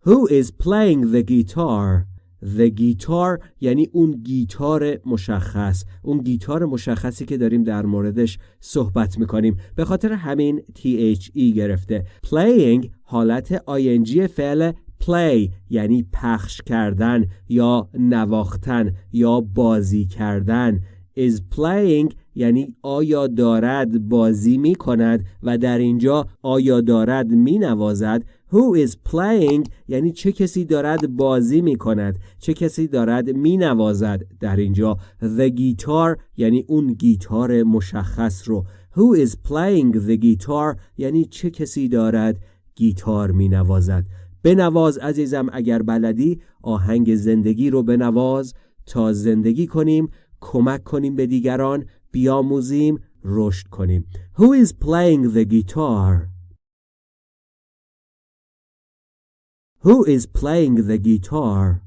Who is playing the guitar? The guitar یعنی اون گیتار مشخص اون گیتار مشخصی که داریم در موردش صحبت می‌کنیم به خاطر همین THE گرفته playing حالت ing فعل play یعنی پخش کردن یا نواختن یا بازی کردن is playing یعنی آیا دارد بازی می کند و در اینجا آیا دارد می نوازد Who is playing? یعنی چه کسی دارد بازی می کند چه کسی دارد می نوازد در اینجا؟ The guitar یعنی اون گیتار مشخص رو. Who is playing the guitar یعنی چه کسی دارد گیتار می نوازد بنواز عزیزم اگر بلدی آهنگ زندگی رو بنواز تا زندگی کنیم کمک کنیم به دیگران. بیاموزیم رشد کنیم Who is playing the guitar? Who is playing the guitar?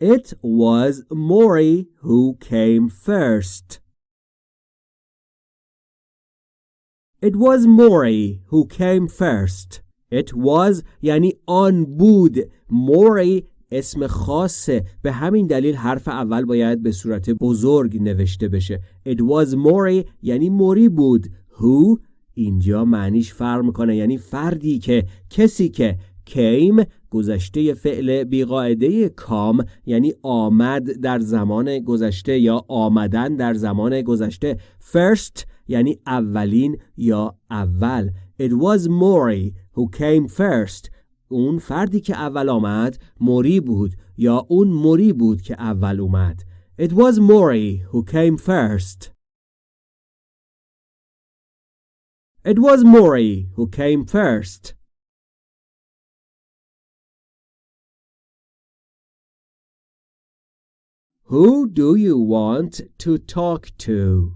It was Mori who came first. It was Mori who came first. It was یعنی آن بود. Mori اسم خاصه به همین دلیل حرف اول باید به صورت بزرگ نوشته بشه. It was Mori یعنی موری بود. Who اینجا معنیش فرق می‌کنه. یعنی فردی که کسی که came گذشته فعل بیقاعده کام یعنی آمد در زمان گذشته یا آمدن در زمان گذشته. First یعنی اولین یا اول. It was Mori who came first اون فردی که اول آمد موری بود یا اون موری بود که اول اومد It was Mori who came first It was Mori who came first Who do you want to talk to?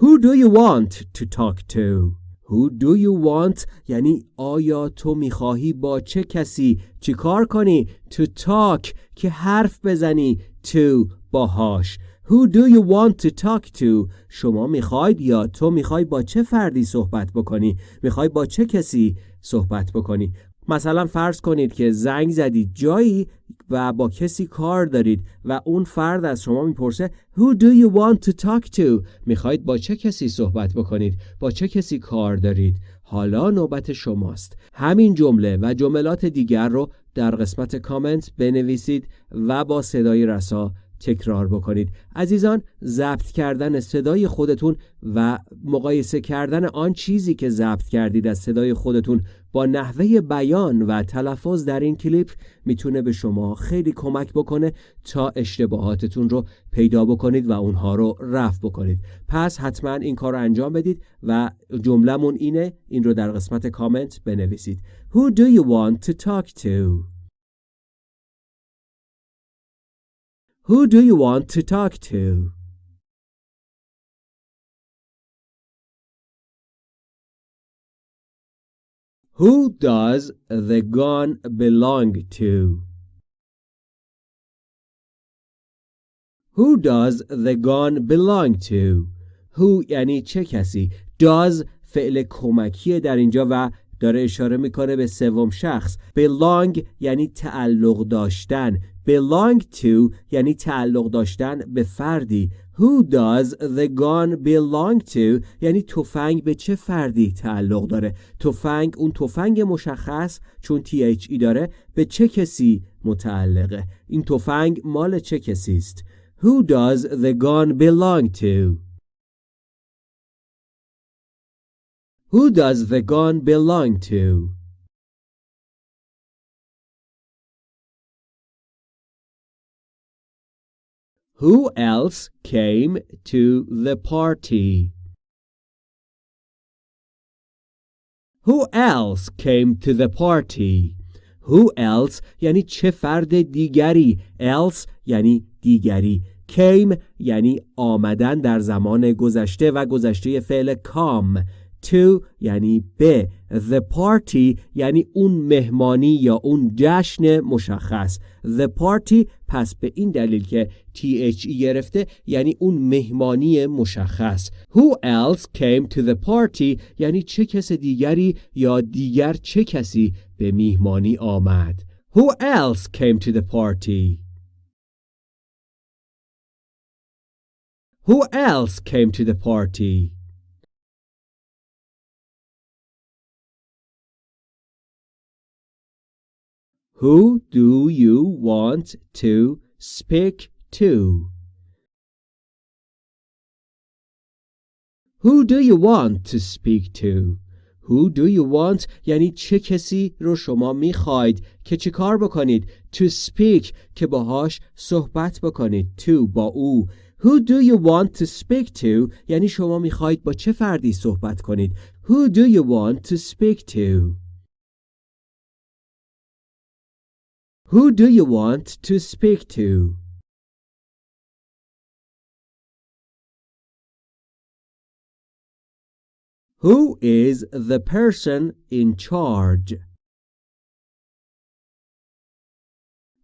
Who do you want to talk to? Who do you want? یعنی آیا تو می‌خواهی با چه کسی چیکار کنی to talk که حرف بزنی to باهاش? Who do you want to talk to? شما می‌خواید یا تو می‌خوای با چه فردی صحبت بکنی؟ می‌خوای با چه کسی صحبت بکنی؟ مثلا فرض کنید که زنگ زدید جایی و با کسی کار دارید و اون فرد از شما می‌پرسه Who do you want to talk to? می‌خواید با چه کسی صحبت بکنید؟ با چه کسی کار دارید؟ حالا نوبت شماست. همین جمله و جملات دیگر رو در قسمت کامنت بنویسید و با صدای رسا تکرار بکنید. عزیزان ضبط کردن صدای خودتون و مقایسه کردن آن چیزی که ضبط کردید از صدای خودتون با نحوه بیان و تلفظ در این کلیپ می‌تونه به شما خیلی کمک بکنه تا اشتباهاتتون رو پیدا بکنید و اونها رو رفع بکنید. پس حتما این کار رو انجام بدید و جملهمون اینه این رو در قسمت کامنت بنویسید. Who do you want to talk to? Who do you want to talk to? Who does the gun belong to? Who does the gun belong to? Who یعنی چه کسی does فعل کمکیه در اینجا و داره اشاره می‌کنه به سوم شخص. Belong یعنی تعلق داشتن. Belong to یعنی تعلق داشتن به فردی. Who does the gun belong to یعنی تفنگ به چه فردی تعلق داره؟ تفنگ اون تفنگ مشخص چون THE داره به چه کسی متعلقه؟ این تفنگ مال چه کسی است؟ Who does the gun belong to? Who does the gun belong to? Who else came to the party? Who else came to the party? Who else یعنی چه فرد دیگری else یعنی دیگری came یعنی آمدن در زمان گذشته و گذشته فعل کام To یعنی به the party یعنی اون مهمانی یا اون جشن مشخص. the party پس به این دلیل که THE گرفته یعنی اون مهمانی مشخص. who else came to the party یعنی چه کس دیگری یا دیگر چه کسی به میهمانی آمد؟ who else came to the party? who else came to the party? Who do you want to speak to? Who do you want to speak to? Who do you want یعنی چه کسی رو شما میخواید که چه کار بکنید to speak که باهاش صحبت بکنید to با او Who do you want to speak to یعنی شما میخواید با چه فردی صحبت کنید Who do you want to speak to Who do you want to speak to? Who is the person in charge?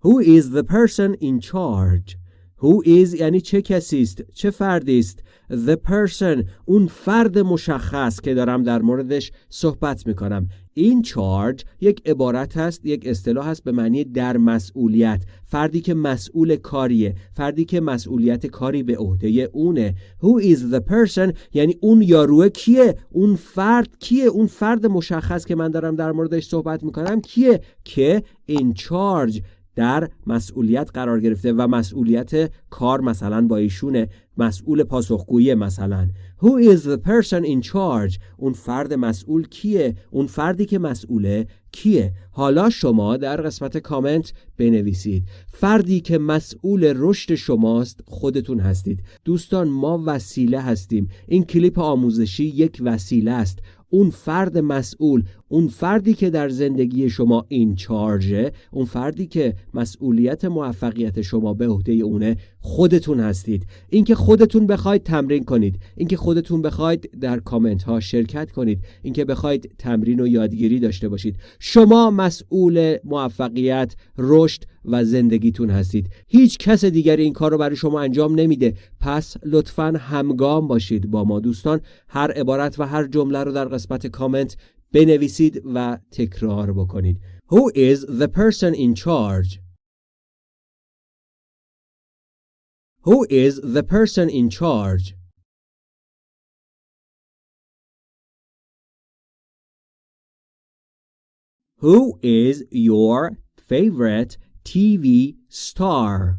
Who is the person in charge? Who is یعنی چه کسی است چه فردی است The person اون فرد مشخص که دارم در موردش صحبت می‌کنم. این چارج یک عبارت هست یک اصطلاح هست به معنی در مسئولیت. فردی که مسئول کاریه. فردی که مسئولیت کاری به عهده اونه. Who is the person یعنی اون یاروه کیه؟ اون فرد کیه؟ اون فرد مشخص که من دارم در موردش صحبت می‌کنم کیه؟ که in charge در مسئولیت قرار گرفته و مسئولیت کار مثلا با ایشونه مسئول پاسخگویی مثلا. Who is the person in charge? اون فرد مسئول کیه؟ اون فردی که مسئوله کیه؟ حالا شما در قسمت کامنت بنویسید. فردی که مسئول رشد شماست خودتون هستید. دوستان ما وسیله هستیم. این کلیپ آموزشی یک وسیله است. اون فرد مسئول اون فردی که در زندگی شما این چارجه اون فردی که مسئولیت موفقیت شما به عهده اونه خودتون هستید. اینکه خودتون بخواید تمرین کنید. اینکه خودتون بخواید در کامنت ها شرکت کنید. اینکه بخواید تمرین و یادگیری داشته باشید. شما مسئول موفقیت رشد و زندگیتون هستید. هیچ کس دیگری این کار رو برای شما انجام نمیده. پس لطفا همگام باشید با ما دوستان. هر عبارت و هر جمله رو در قسمت کامنت بنویسید و تکرار بکنید Who is the person in charge? Who is the person in charge? Who is your favorite TV star?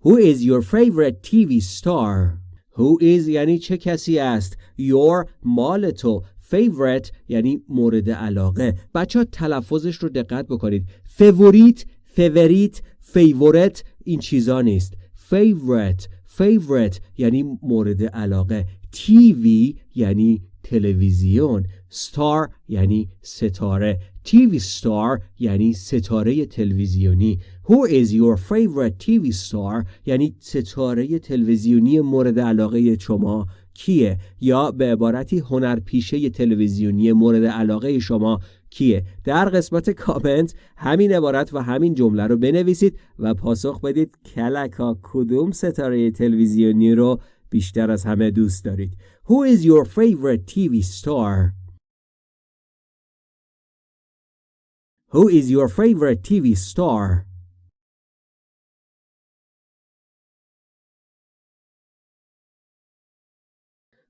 Who is your favorite TV star? Who is یعنی چه کسی است؟ Your مال تو. Favorite یعنی مورد علاقه. بچه ها تلفظش رو دقت بکنید. فیوریت فیوریت فیورت این چیزا نیست. Favorite favorite یعنی مورد علاقه. تیوی یعنی تلویزیون. ستار یعنی ستاره. TV star یعنی ستاره تلویزیونی. Who is your favorite TV star? یعنی ستاره تلویزیونی مورد علاقه شما کیه؟ یا به عبارتی هنرپیشه تلویزیونی مورد علاقه شما کیه؟ در قسمت کامنت همین عبارت و همین جمله رو بنویسید و پاسخ بدید کلکا کدوم ستاره تلویزیونی رو بیشتر از همه دوست دارید. Who is your favorite TV star? Who is your favorite TV star?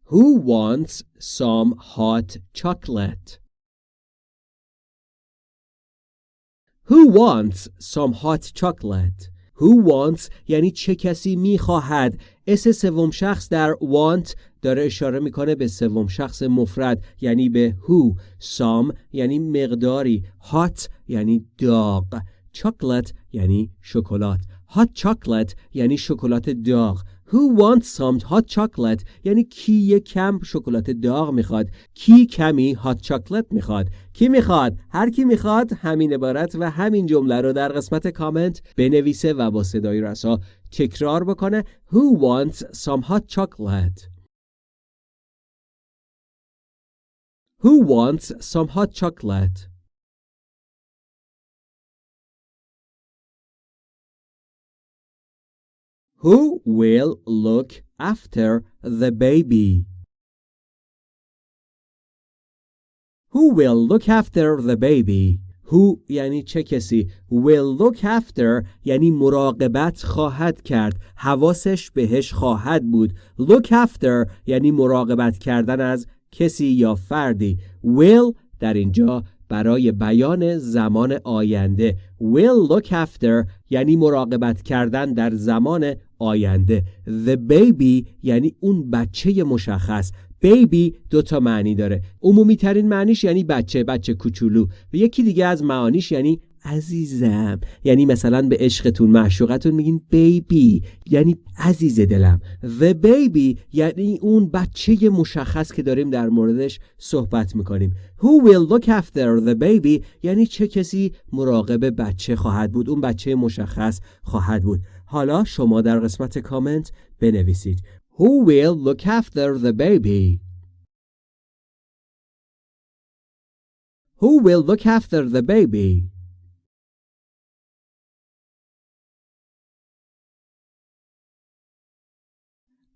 Who wants some hot chocolate? Who wants some hot chocolate? Who wants یعنی چه کسی میخواهد اس سوم شخص در want داره اشاره می‌کنه به سوم شخص مفرد یعنی به who some یعنی مقداری. hot یعنی داغ. chocolate یعنی شکلات. hot chocolate یعنی شکلات داغ. Who wants some hot chocolate یعنی کی یک کم شکلات داغ می‌خواد. کی کمی hot chocolate می‌خواد. کی می‌خواد؟ هر کی می‌خواد همین عبارت و همین جمله رو در قسمت کامنت بنویسه و با صدای رسا تکرار بکنه. Who wants some hot chocolate Who wants some hot chocolate? Who will look after the baby? Who will look after the baby? Who یعنی چه کسی will look after یعنی مراقبت خواهد کرد حواسش بهش خواهد بود look after یعنی مراقبت کردن از کسی یا فردی will در اینجا برای بیان زمان آینده. will look after یعنی مراقبت کردن در زمان آینده. the baby یعنی اون بچه مشخص. بیبی دو تا معنی داره. عمومی ترین معنیش یعنی بچه بچه کوچولو. و یکی دیگه از معانیش یعنی عزیزم. یعنی مثلا به عشقتون معشوقتون میگین بیبی. یعنی عزیز دلم. the baby یعنی اون بچه مشخص که داریم در موردش صحبت می‌کنیم. Who will look after the baby یعنی چه کسی مراقب بچه خواهد بود؟ اون بچه مشخص خواهد بود. حالا شما در قسمت کامنت بنویسید. Who will look after the baby? Who will look after the baby?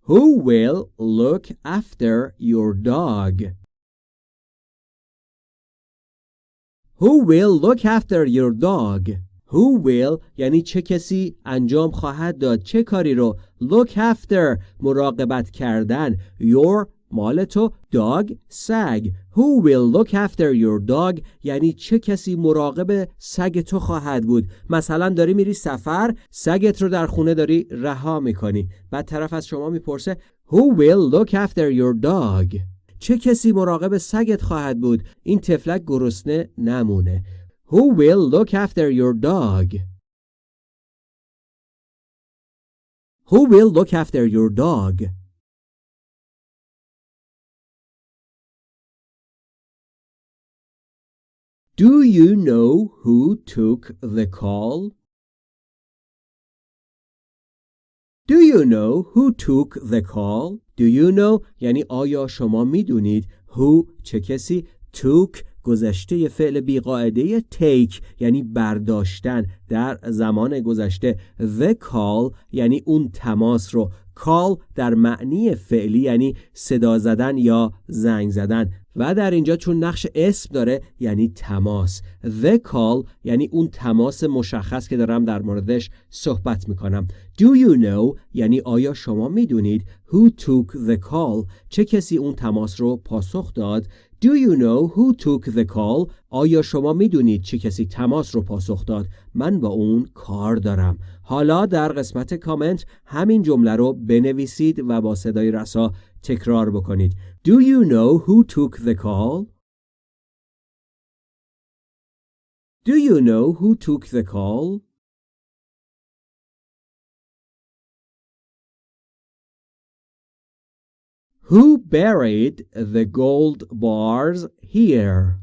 Who will look after your dog? Who will look after your dog? Who will یعنی چه کسی انجام خواهد داد چه کاری رو look after مراقبت کردن your مال تو dog سگ. Who will look after your dog? یعنی چه کسی مراقب سگ تو خواهد بود؟ مثلا داری میری سفر سگت رو در خونه داری رها می‌کنی. بعد طرف از شما می‌پرسه Who will look after your dog? چه کسی مراقب سگت خواهد بود؟ این تفلک گرسنه نمونه. Who will look after your dog? Who will look after your dog? Do you know who took the call? Do you know who took the call? Do you know یعنی آیا شما می‌دونید who چه کسی took گذشته فعل بیقاعده take یعنی برداشتن در زمان گذشته the call یعنی اون تماس رو call در معنی فعلی یعنی صدا زدن یا زنگ زدن و در اینجا چون نقش اسم داره یعنی تماس the call یعنی اون تماس مشخص که دارم در موردش صحبت می‌کنم do you know یعنی آیا شما می‌دونید who took the call چه کسی اون تماس رو پاسخ داد Do you know who took the call? آیا شما می‌دونید چه کسی تماس رو پاسخ داد؟ من با اون کار دارم. حالا در قسمت کامنت همین جمله رو بنویسید و با صدای رسا تکرار بکنید. Do you know who took the call? Do you know who took the call? Who buried the gold bars here?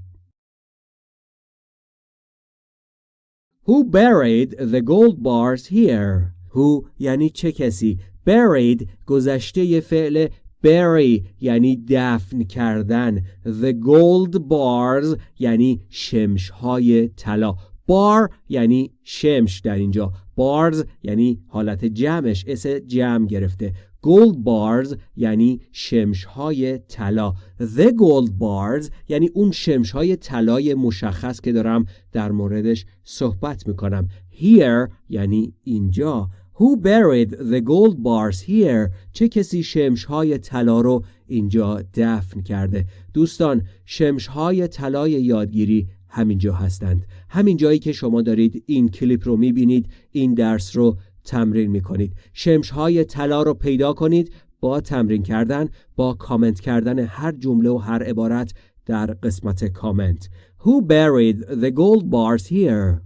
Who buried the gold bars here? Who یعنی چه کسی؟ Buried گذشته فعل bury یعنی دفن کردن. The gold bars یعنی شمش های طلا. بار یعنی شمش در اینجا. بارز یعنی حالت جمعش اس جمع گرفته. Gold bars یعنی شمش های طلا the gold bars یعنی اون شمش های طلای مشخص که دارم در موردش صحبت می‌کنم here یعنی اینجا Who buried the gold bars here? چه کسی شمش های طلا رو اینجا دفن کرده؟ دوستان شمش های طلای یادگیری همینجا هستند همین جایی که شما دارید این کلیپ رو می‌بینید این درس رو تمرین می‌کنید شمش های طلا رو پیدا کنید با تمرین کردن با کامنت کردن هر جمله و هر عبارت در قسمت کامنت Who buried the gold bars here?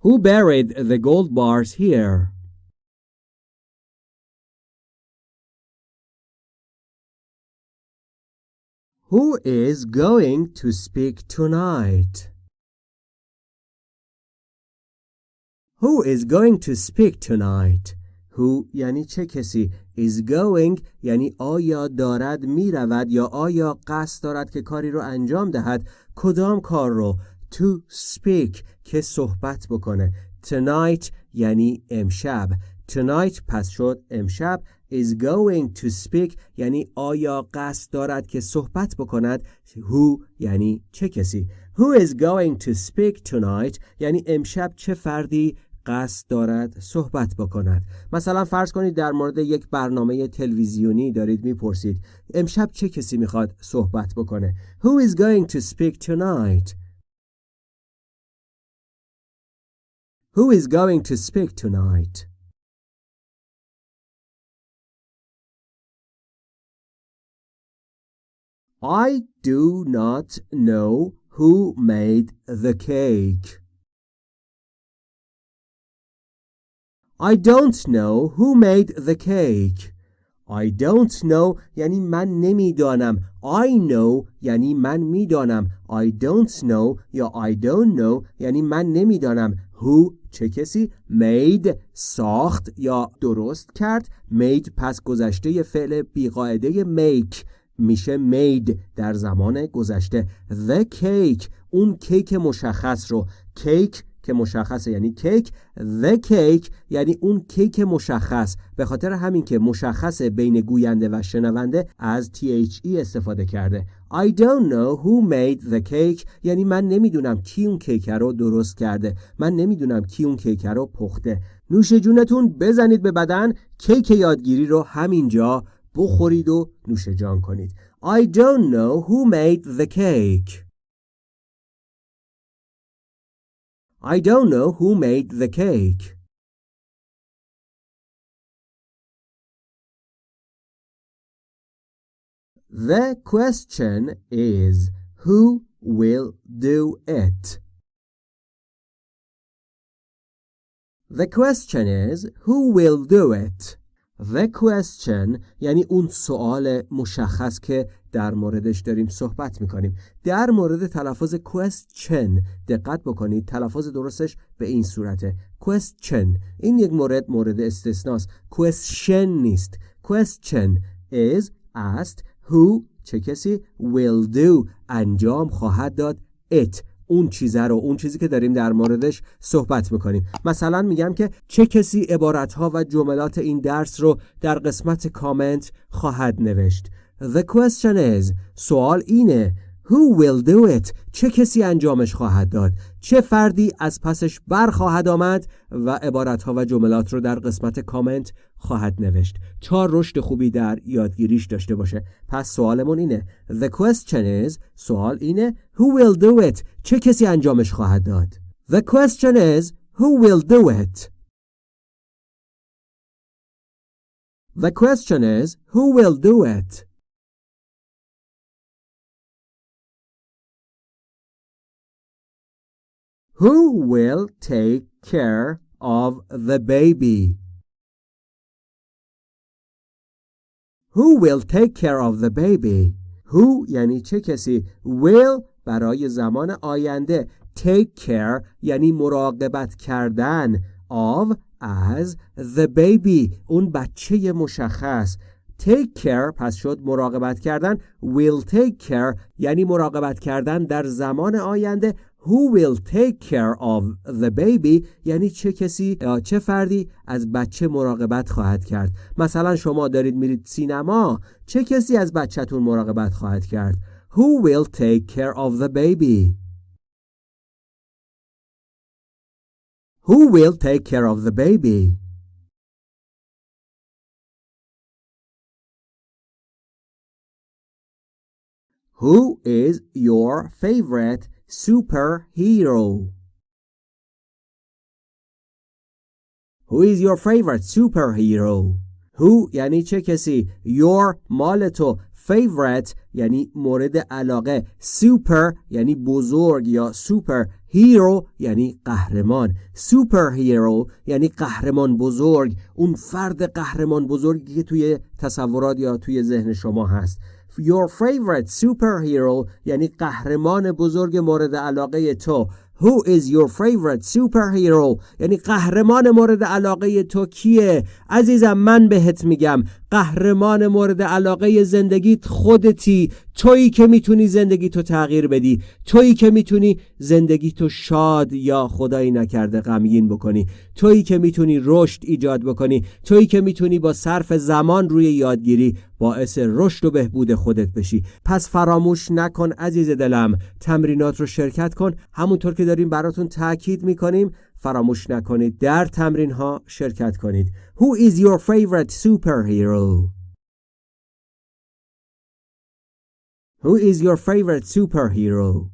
Who buried the gold bars here? Who is going to speak tonight? Who is going to speak tonight? who یعنی چه کسی؟ Is going یعنی آیا دارد می‌رود یا آیا قصد دارد که کاری رو انجام دهد؟ کدام کار رو؟ To speak که صحبت بکنه. Tonight یعنی امشب. Tonight پس شد امشب. Is going to speak یعنی آیا قصد دارد که صحبت بکند؟ Who یعنی چه کسی؟ Who is going to speak tonight یعنی امشب چه فردی؟ قصد دارد صحبت بکند. مثلا فرض کنید در مورد یک برنامه تلویزیونی دارید می‌پرسید امشب چه کسی می‌خواد صحبت بکنه؟ Who is going to speak tonight? Who is going to speak tonight? I do not know who made the cake. I don't know who made the cake. I don't know یعنی من نمی‌دانم. I know یعنی من می‌دانم. I don't know یا I don't know یعنی من نمی‌دانم. Who چه کسی made ساخت یا درست کرد made پس گذشته فعل بیقاعده make میشه made در زمان گذشته the cake اون کیک مشخص رو کیک که مشخصه. یعنی کیک the cake یعنی اون کیک مشخص. به خاطر همین که مشخص بین گوینده و شنونده از THE استفاده کرده. I don't know who made the cake. یعنی من نمی‌دونم کی اون کیک رو درست کرده. من نمی‌دونم کی اون کیک رو پخته. نوش جونتون بزنید به بدن. کیک یادگیری رو همینجا بخورید و نوش جان کنید. I don't know who made the cake. I don't know who made the cake. The question is who will do it? The question is who will do it? The question یعنی اون سوال مشخص که در موردش داریم صحبت می‌کنیم. در مورد تلفظ question دقت بکنید تلفظ درستش به این صورته. question این یک مورد مورد استثناست. question نیست. question is asked who چه کسی will do انجام خواهد داد it. اون چیزه رو اون چیزی که داریم در موردش صحبت می‌کنیم. مثلا میگم که چه کسی عبارتها و جملات این درس رو در قسمت کامنت خواهد نوشت؟ The question is سوال اینه Who will do it? چه کسی انجامش خواهد داد؟ چه فردی از پسش بر خواهد آمد و عبارتها و جملات رو در قسمت کامنت خواهد نوشت تا رشد خوبی در یادگیریش داشته باشه پس سوالمون اینه The question is سوال اینه Who will do it? چه کسی انجامش خواهد داد؟ The question is Who will do it? The question is Who will do it? Who will take care of the baby? Who will take care of the baby? Who یعنی چه کسی will برای زمان آینده take care یعنی مراقبت کردن of as the baby اون بچه مشخص take care پس شد مراقبت کردن will take care یعنی مراقبت کردن در زمان آینده Who will take care of the baby یعنی چه کسی یا چه فردی از بچه مراقبت خواهد کرد مثلا شما دارید میرید سینما چه کسی از بچهتون مراقبت خواهد کرد Who will take care of the baby Who will take care of the baby Who is your favorite superhero? Who is your favorite superhero? Who یعنی چه کسی؟ Your مال تو. Favorite یعنی مورد علاقه. Super یعنی بزرگ یا Super Hero یعنی قهرمان. Superhero یعنی قهرمان بزرگ. اون فرد قهرمان بزرگی که توی تصورات یا توی ذهن شما هست. Your favorite superhero یعنی قهرمان بزرگ مورد علاقه تو. Who is your favorite superhero? یعنی قهرمان مورد علاقه تو کیه؟ عزیزم من بهت میگم قهرمان مورد علاقه زندگیت خودتی. تویی که می‌تونی زندگی تو تغییر بدی. تویی که می‌تونی زندگی تو شاد یا خدایی نکرده غمگین بکنی. تویی که می‌تونی رشد ایجاد بکنی. تویی که می‌تونی با صرف زمان روی یادگیری باعث رشد و بهبود خودت بشی. پس فراموش نکن عزیز دلم. تمرینات رو شرکت کن. همونطور که داریم براتون تاکید می‌کنیم فراموش نکنید در تمرین ها شرکت کنید Who is your favorite superhero? Who is your favorite superhero?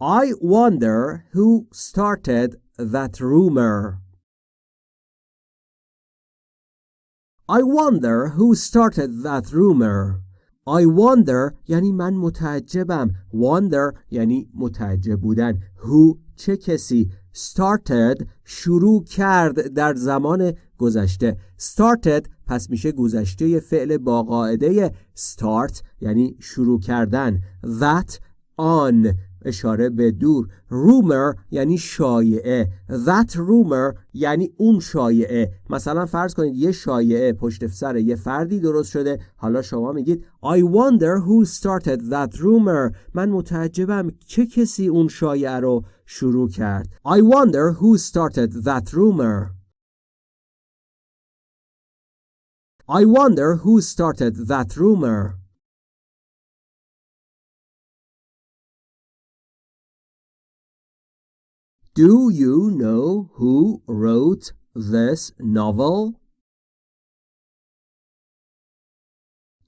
I wonder who started that rumor. I wonder who started that rumor. I wonder یعنی من متعجبم. Wonder یعنی متعجب بودن. Who چه کسی؟ Started شروع کرد در زمان گذشته. Started پس میشه گذشته فعل با قاعده. Start یعنی شروع کردن. That on اشاره به دور. Rumor یعنی شایعه. That rumor یعنی اون شایعه. مثلا فرض کنید یه شایعه پشت سر یه فردی درست شده. حالا شما میگید I wonder who started that rumor. من متعجبم چه کسی اون شایعه رو شروع کرد. I wonder who started that rumor. I wonder who started that rumor. Do you know who wrote this novel?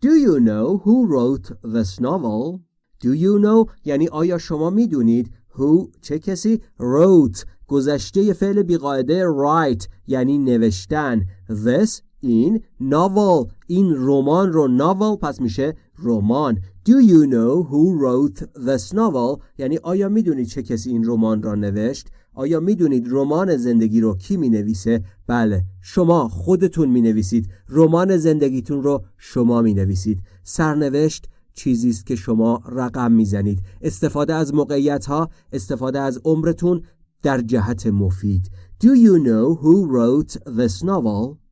Do you know who wrote this novel? Do you know یعنی آیا شما میدونید who چه کسی wrote گذشته فعل بیقاعده write یعنی نوشتن this این novel این رمان رو novel پس میشه رمان Do you know who wrote this novel? یعنی آیا می‌دونید چه کسی این رمان را نوشت؟ آیا می‌دونید رمان زندگی رو کی می نویسه؟ بله شما خودتون می نویسید رمان زندگیتون رو شما می نویسید سرنوشت چیزی است که شما رقم می‌زنید. استفاده از موقعیت ها استفاده از عمرتون در جهت مفید. Do you know who wrote this novel?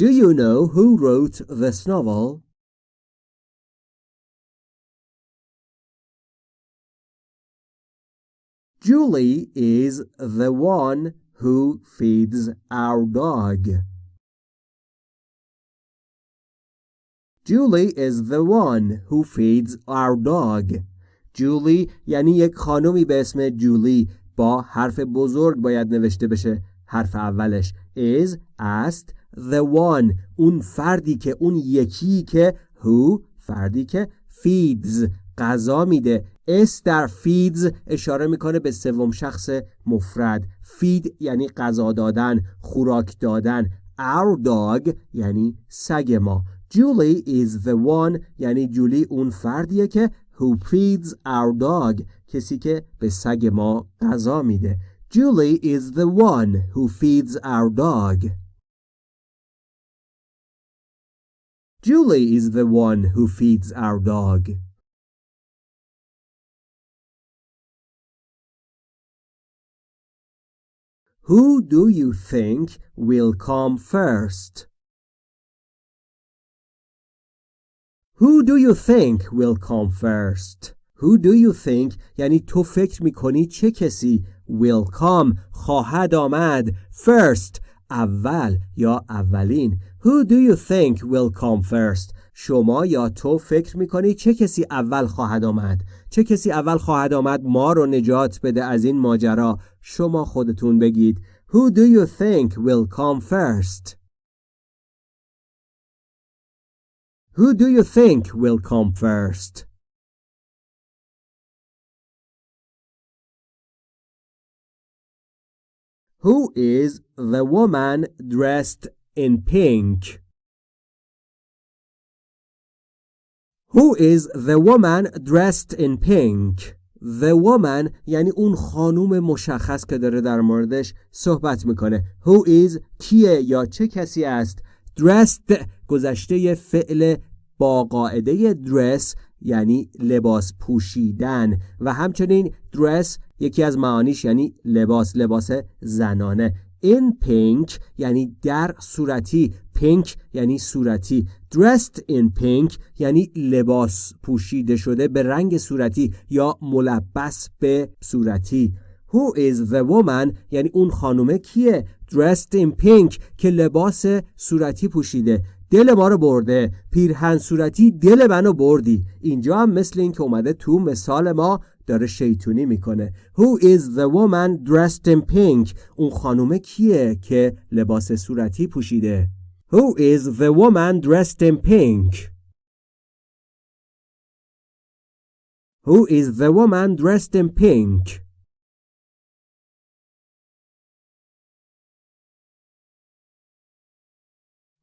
Do you know who wrote this novel? Julie is the one who feeds our dog. Julie is the one who feeds our dog. Julie یعنی یک خانومی به اسم جولی با حرف بزرگ باید نوشته بشه حرف اولش is است the one اون فردی که اون یکی که who فردی که feeds غذا میده. اس در feeds اشاره می‌کنه به سوم شخص مفرد. Feed یعنی غذا دادن خوراک دادن. Our dog یعنی سگ ما. Julie is the one یعنی جولی اون فردیه که who feeds our dog کسی که به سگ ما غذا میده. Julie is the one who feeds our dog. Julie is the one who feeds our dog. Who do you think will come first? Who do you think will come first? Who do you think یعنی تو فکر میکنی چه کسی will come خواهد آمد first اول یا اولین Who do you think will come first شما یا تو فکر می‌کنی چه کسی اول خواهد آمد چه کسی اول خواهد آمد ما رو نجات بده از این ماجرا شما خودتون بگید Who do you think will come first Who do you think will come first Who is the woman dressed in pink? Who is the woman dressed in pink? The woman یعنی اون خانوم مشخص که داره در موردش صحبت می‌کنه Who is کیه یا چه کسی است dressed گذشته فعل با قاعده dress یعنی لباس پوشیدن و همچنین dress یکی از معانیش یعنی لباس لباس زنانه in pink یعنی در صورتی pink یعنی صورتی. Dressed in pink یعنی لباس پوشیده شده به رنگ صورتی یا ملبس به صورتی. Who is the woman یعنی اون خانومه کیه؟ Dressed in pink که لباس صورتی پوشیده. دل ما رو برده. پیرهن صورتی دل منو بردی. اینجا هم مثل این که اومده تو مثال ما داره شیطونی می‌کنه Who is the woman dressed in pink اون خانومه کیه که لباس صورتی پوشیده Who is the woman dressed in pink Who is the woman dressed in pink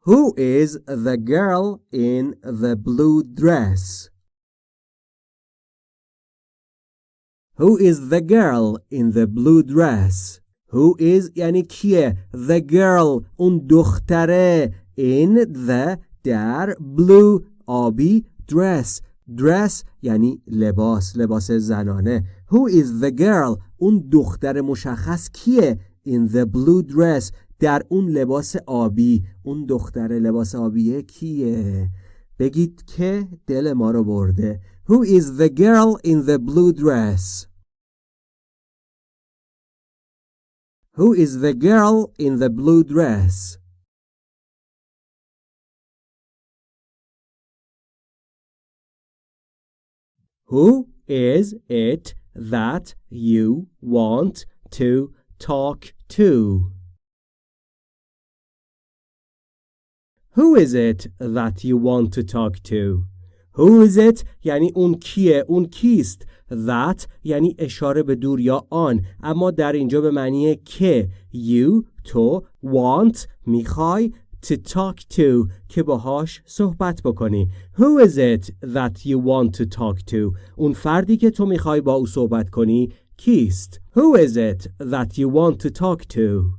Who is the girl in the blue dress? Who is the girl in the blue dress? Who is یعنی کیه The girl اون دختره in the در blue آبی dress? Dress یعنی لباس لباس زنانه Who is the girl اون دختر مشخص کیه in the blue dress? در اون لباس آبی اون دختر لباس آبیه کیه بگید که دل ما رو برده Who is the girl in the blue dress Who is the girl in the blue dress Who is it that you want to talk to? Who is it that you want to talk to? Who is it? یعنی اون کیه؟ اون کیست؟ That یعنی اشاره به دور یا آن. اما در اینجا به معنی که you تو want می‌خوای to talk to که باهاش صحبت بکنی. Who is it that you want to talk to اون فردی که تو می‌خوای با او صحبت کنی کیست؟ Who is it that you want to talk to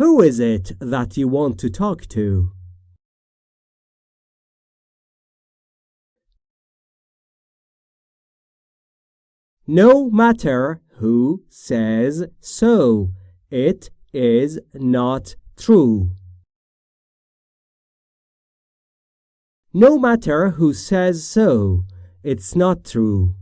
Who is it that you want to talk to? No matter who says so, it is not true. No matter who says so, it's not true.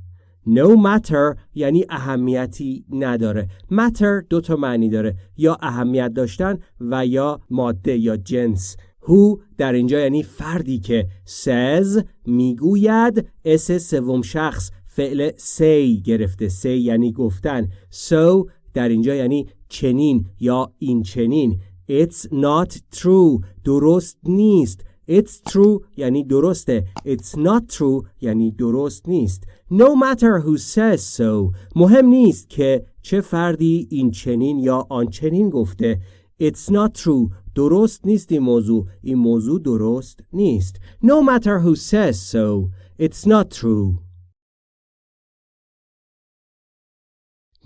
No matter یعنی اهمیتی نداره matter دو تا معنی داره یا اهمیت داشتن و یا ماده یا جنس who در اینجا یعنی فردی که says می‌گوید اس سوم شخص فعل say گرفته. say یعنی گفتن. so در اینجا یعنی چنین یا این چنین. It's not true. درست نیست. It's true یعنی درسته. It's not true یعنی درست نیست. No matter who says so. مهم نیست که چه فردی این چنین یا آنچنین گفته. It's not true. درست نیست این موضوع. این موضوع درست نیست. No matter who says so. It's not true.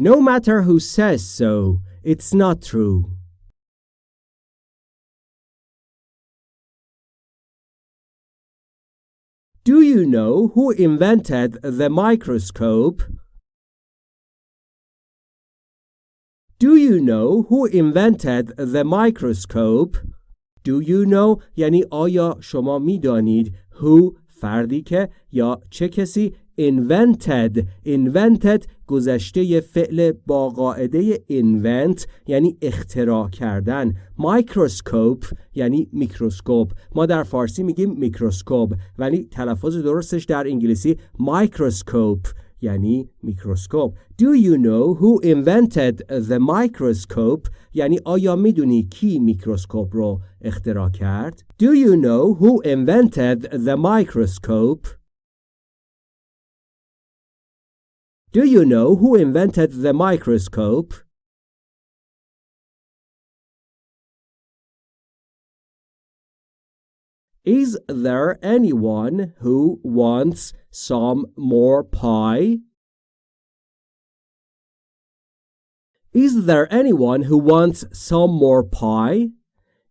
No matter who says so It's not true Do you know who invented the microscope? Do you know who invented the microscope? Do you know یعنی آیا شما میدانید who فردی که یا چه کسی invented invented گذشته فعل با قاعده invent یعنی اختراع کردن microscope یعنی میکروسکوپ. ما در فارسی میگیم میکروسکوپ ولی تلفظ درستش در انگلیسی microscope یعنی میکروسکوپ. Do you know who invented the microscope یعنی آیا می‌دونی کی میکروسکوپ رو اختراع کرد؟ Do you know who invented the microscope Do you know who invented the microscope? Is there anyone who wants some more pie? Is there anyone who wants some more pie?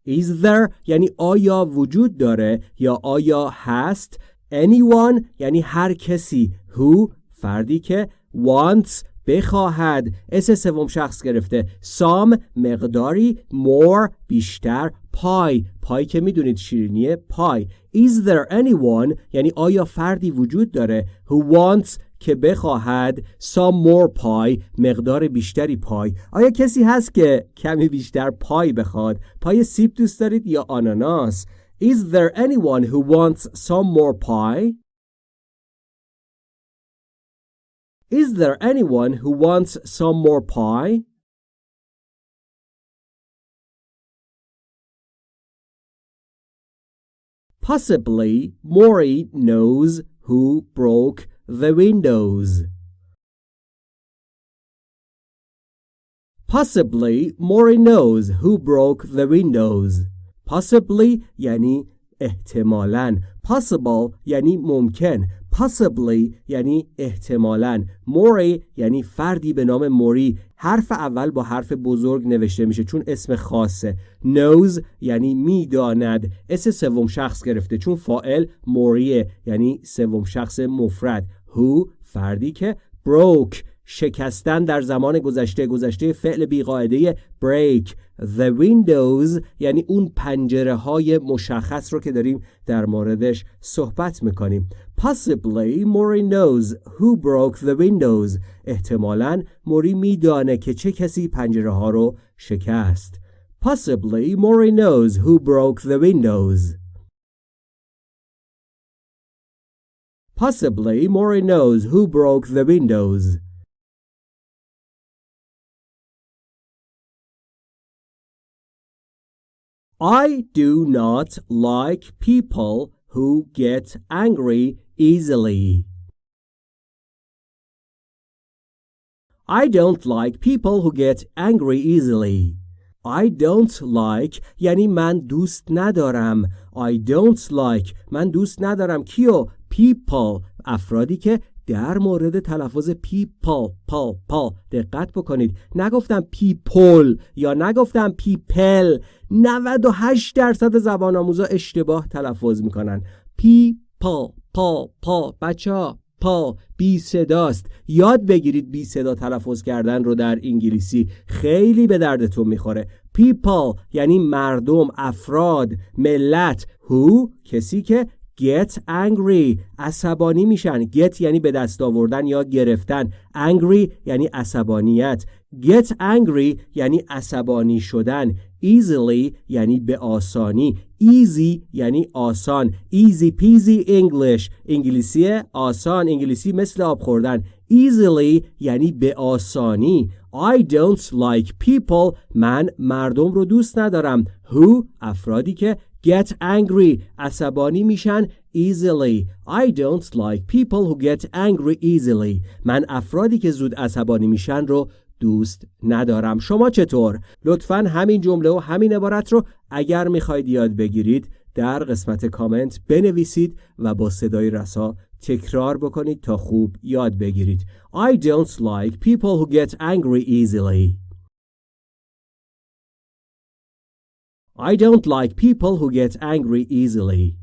Is there یعنی آیا وجود داره یا آیا هست anyone یعنی هر کسی who فردی که wants بخواهد. اس سوم شخص گرفته. Some مقداری more بیشتر پای. پای که می‌دونید شیرینی پای. Is there anyone یعنی آیا فردی وجود داره؟ Who wants که بخواهد. Some more pie مقدار بیشتری پای. آیا کسی هست که کمی بیشتر پای بخواد؟ پای سیب دوست دارید یا آناناس؟ Is there anyone who wants some more pie? Is there anyone who wants some more pie? Possibly Maury knows who broke the windows. Possibly Maury knows who broke the windows. Possibly یعنی احتمالاً possible یعنی ممکن Possibly یعنی احتمالاً. موری یعنی فردی به نام موری. حرف اول با حرف بزرگ نوشته میشه چون اسم خاصه. Knows یعنی می‌داند. اس سوم شخص گرفته چون فائل موریه یعنی سوم شخص مفرد. Who فردی که broke. شکستن در زمان گذشته گذشته فعل بیقاعده break the windows یعنی اون پنجره های مشخص رو که داریم در موردش صحبت می‌کنیم possibly Mori knows who broke the windows احتمالا موری میدانه که چه کسی پنجره ها رو شکست possibly Mori knows who broke the windows Possibly Mori knows who broke the windows. I do not like people who get angry easily. I don't like people who get angry easily. I don't like یعنی من دوست ندارم I don't like من دوست ندارم کیو people افرادی که در مورد تلفظ people پا پا دقت بکنید. نگفتم people یا نگفتم people 98 درصد زبان آموزا اشتباه تلفظ می‌کنن. people پا پا بچه ها پا. بی صداست. یاد بگیرید بی صدا تلفظ کردن رو در انگلیسی. خیلی به دردتون می‌خوره. people یعنی مردم افراد ملت. who کسی که get angry. عصبانی میشن. Get یعنی به دست آوردن یا گرفتن. Angry یعنی عصبانیت. Get angry یعنی عصبانی شدن. Easily یعنی به آسانی. Easy یعنی آسان. Easy peasy English. انگلیسی آسان. انگلیسی مثل آب خوردن. Easily یعنی به آسانی. I don't like people. من مردم رو دوست ندارم. Who افرادی که get angry. عصبانی میشن easily. I don't like people who get angry easily. من افرادی که زود عصبانی میشن رو دوست ندارم. شما چطور؟ لطفا همین جمله و همین عبارت رو اگر می‌خواید یاد بگیرید در قسمت کامنت بنویسید و با صدای رسا تکرار بکنید تا خوب یاد بگیرید. I don't like people who get angry easily. I don't like people who get angry easily.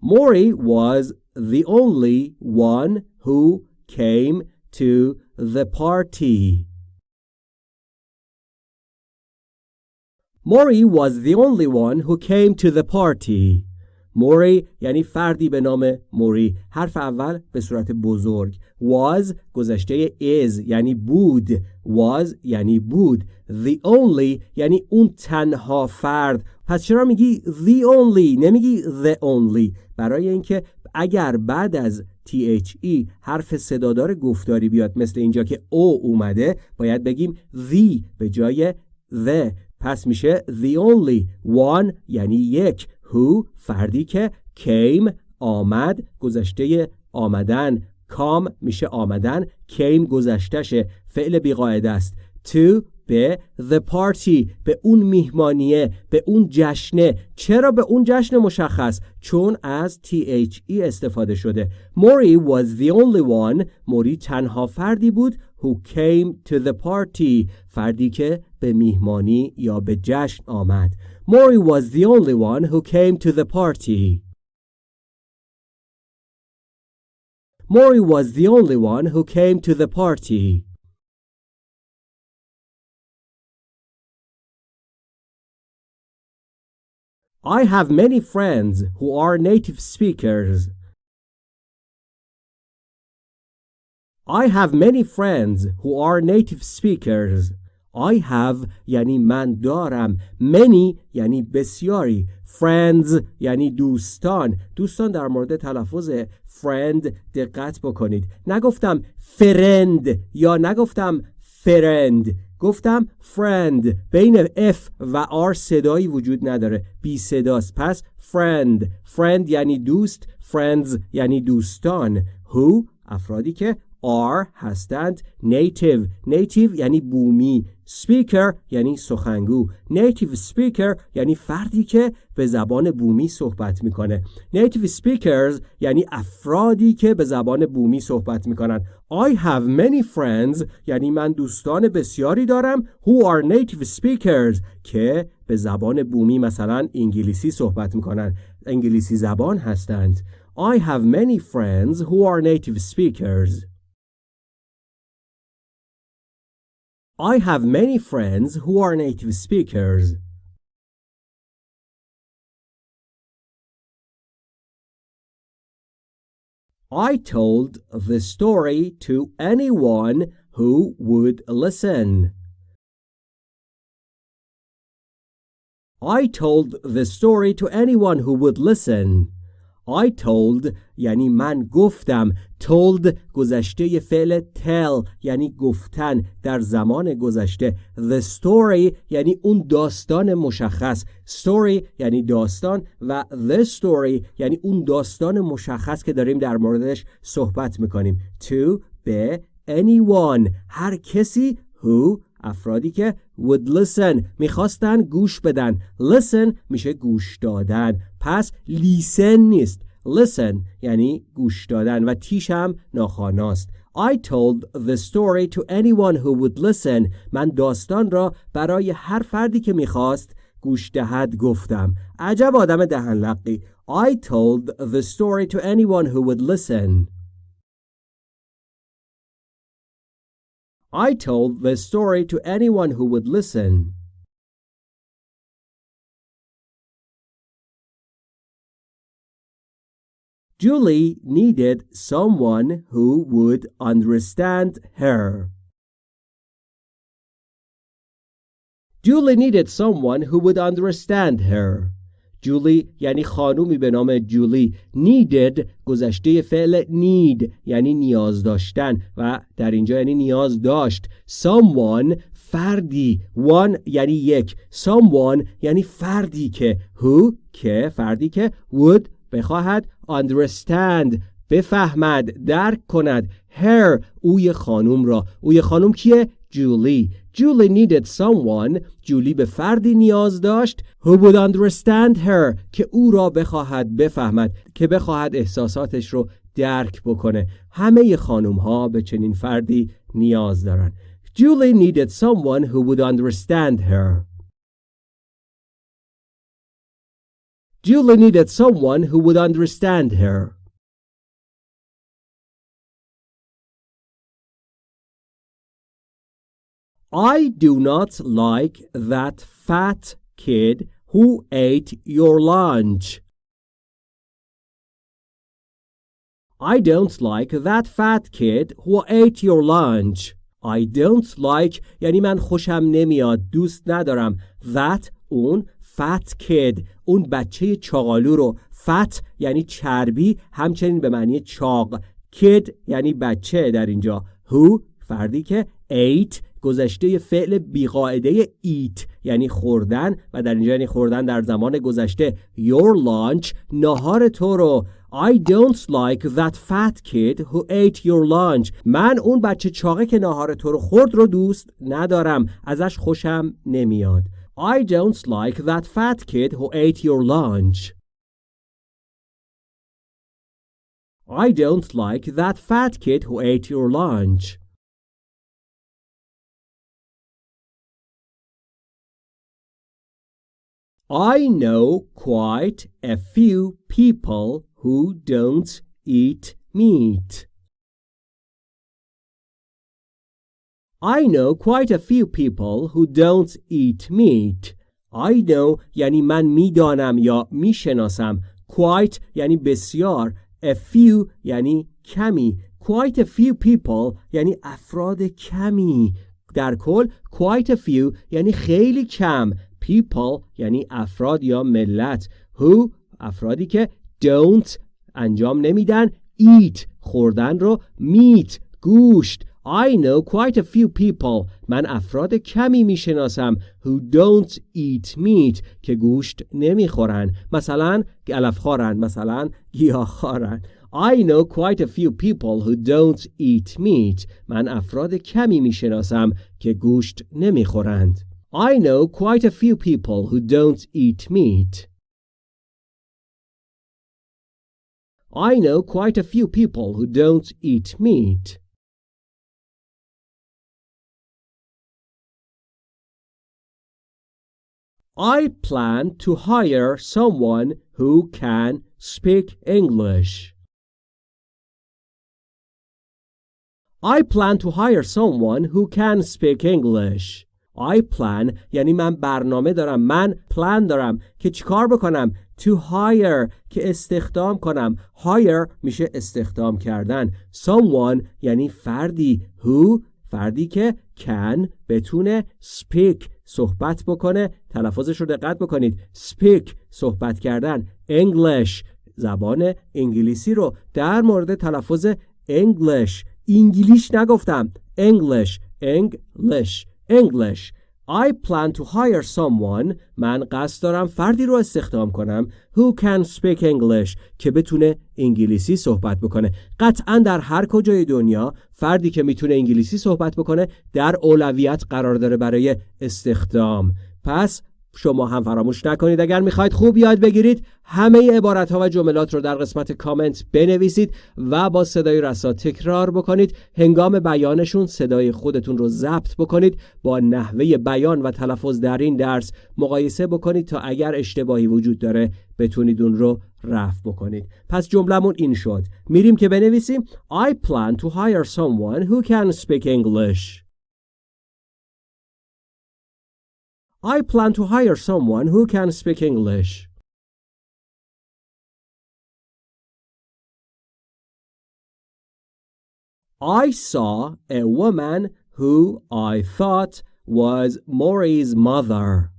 Maury was the only one who came to the party. Maury was the only one who came to the party. موری یعنی فردی به نام موری حرف اول به صورت بزرگ was گذشته is یعنی بود. was یعنی بود. the only یعنی اون تنها فرد. پس چرا میگی the only نمیگی the only. برای اینکه اگر بعد از THE حرف صدادار گفتاری بیاد مثل اینجا که او اومده باید بگیم the به جای the. پس میشه the only. one یعنی یک. who فردی که came آمد گذشته آمدن. کام میشه آمدن came گذشتشه فعل بیقاعده است. to به the party به اون میهمانیه به اون جشنه. چرا به اون جشن مشخص؟ چون از THE استفاده شده. موری was the only one. موری تنها فردی بود who came to the party. فردی که به میهمانی یا به جشن آمد. موری was the only one who came to the party. Mori was the only one who came to the party. I have many friends who are native speakers. I have many friends who are native speakers. I have یعنی من دارم. Many یعنی بسیاری. Friends یعنی دوستان. دوستان در مورد تلفظ friend دقت بکنید. نگفتم فرند یا نگفتم فرند گفتم friend. بین F و R صدایی وجود نداره. بی صداست. پس friend. Friend یعنی دوست. Friends یعنی دوستان. Who افرادی که are هستند. Native. Native یعنی بومی. Speaker یعنی سخنگو. Native speaker یعنی فردی که به زبان بومی صحبت می‌کنه. Native speakers یعنی افرادی که به زبان بومی صحبت می‌کنن. I have many friends. یعنی من دوستان بسیاری دارم. Who are native speakers? که به زبان بومی مثلا انگلیسی صحبت می‌کنن. انگلیسی زبان هستند. I have many friends who are native speakers. I have many friends who are native speakers. I told the story to anyone who would listen. I told the story to anyone who would listen. I told یعنی من گفتم told گذشته فعل tell یعنی گفتن در زمان گذشته. The story یعنی اون داستان مشخص. Story یعنی داستان و the story یعنی اون داستان مشخص که داریم در موردش صحبت می‌کنیم. To به anyone هر کسی who افرادی که would listen. می‌خواستن گوش بدن. Listen میشه گوش دادن. پس لیسن نیست. Listen یعنی گوش دادن و تیش هم ناخاناست I told the story to anyone who would listen. من داستان را برای هر فردی که می‌خواست گوش دهد گفتم. عجب آدم دهن لقی I told the story to anyone who would listen. I told the story to anyone who would listen. Julie needed someone who would understand her. Julie needed someone who would understand her. جولی یعنی خانومی به نام جولی. needed گذشته فعل need یعنی نیاز داشتن و در اینجا یعنی نیاز داشت. Someone فردی. One یعنی یک. Someone یعنی فردی که. Who که فردی که. Would بخواهد. Understand بفهمد درک کند. Her اوی خانوم را. اوی خانوم کیه؟ جولی جولی needed someone جولی به فردی نیاز داشت who would understand her که او را بخواهد بفهمد که بخواهد احساساتش رو درک بکنه همه خانوم ها به چنین فردی نیاز دارن Julie needed someone who would understand her Julie needed someone who would understand her I do not like that fat kid who ate your lunch. I don't like that fat kid who ate your lunch. I don't like یعنی من خوشم نمیاد دوست ندارم that اون fat kid اون بچه چاقالو رو fat یعنی چربی همچنین به معنی چاق kid یعنی بچه در اینجا who فردی که ate گذشته فعل بیقاعده eat یعنی خوردن و در اینجا یعنی خوردن در زمان گذشته your lunch نهار تو رو I don't like that fat kid who ate your lunch. من اون بچه چاقه که ناهار تو رو خورد رو دوست ندارم. ازش خوشم نمیاد. I don't like that fat kid who ate your lunch. I don't like that fat kid who ate your lunch. I know quite a few people who don't eat meat. I know quite a few people who don't eat meat. I know یعنی من میدانم یا میشناسم. Quite یعنی بسیار. A few یعنی کمی. Quite a few people یعنی افراد کمی. در کل quite a few یعنی خیلی کم. People یعنی افراد یا ملت. Who افرادی که don't انجام نمیدن. Eat خوردن رو meat گوشت I know quite a few people من افراد کمی می‌شناسم who don't eat meat که گوشت نمی‌خورن مثلا علفخوارن مثلا گیاهخوارن I know quite a few people who don't eat meat من افراد کمی می‌شناسم که گوشت نمی‌خورند I know quite a few people who don't eat meat I know quite a few people who don't eat meat I plan to hire someone who can speak English. I plan to hire someone who can speak English. I plan یعنی من برنامه دارم من پلان دارم که چیکار بکنم؟ To hire که استخدام کنم. Hire میشه استخدام کردن. Someone یعنی فردی. Who فردی که can بتونه speak صحبت بکنه. تلفظش رو دقت بکنید. Speak صحبت کردن. English زبان انگلیسی رو. در مورد تلفظ English. انگلیش نگفتم. English English. English. I plan to hire someone. من قصد دارم فردی رو استخدام کنم. Who can speak English? که بتونه انگلیسی صحبت بکنه. قطعا در هر کجای دنیا فردی که می‌تونه انگلیسی صحبت بکنه در اولویت قرار داره برای استخدام. پس شما هم فراموش نکنید. اگر می‌خواید خوب یاد بگیرید همه عبارت ها و جملات رو در قسمت کامنت بنویسید و با صدای رسا تکرار بکنید. هنگام بیانشون صدای خودتون رو ضبط بکنید. با نحوه بیان و تلفظ در این درس مقایسه بکنید تا اگر اشتباهی وجود داره بتونید اون رو رفع بکنید. پس جملمون این شد. میریم که بنویسیم. I plan to hire someone who can speak English. I plan to hire someone who can speak English. I saw a woman who I thought was Maury's mother.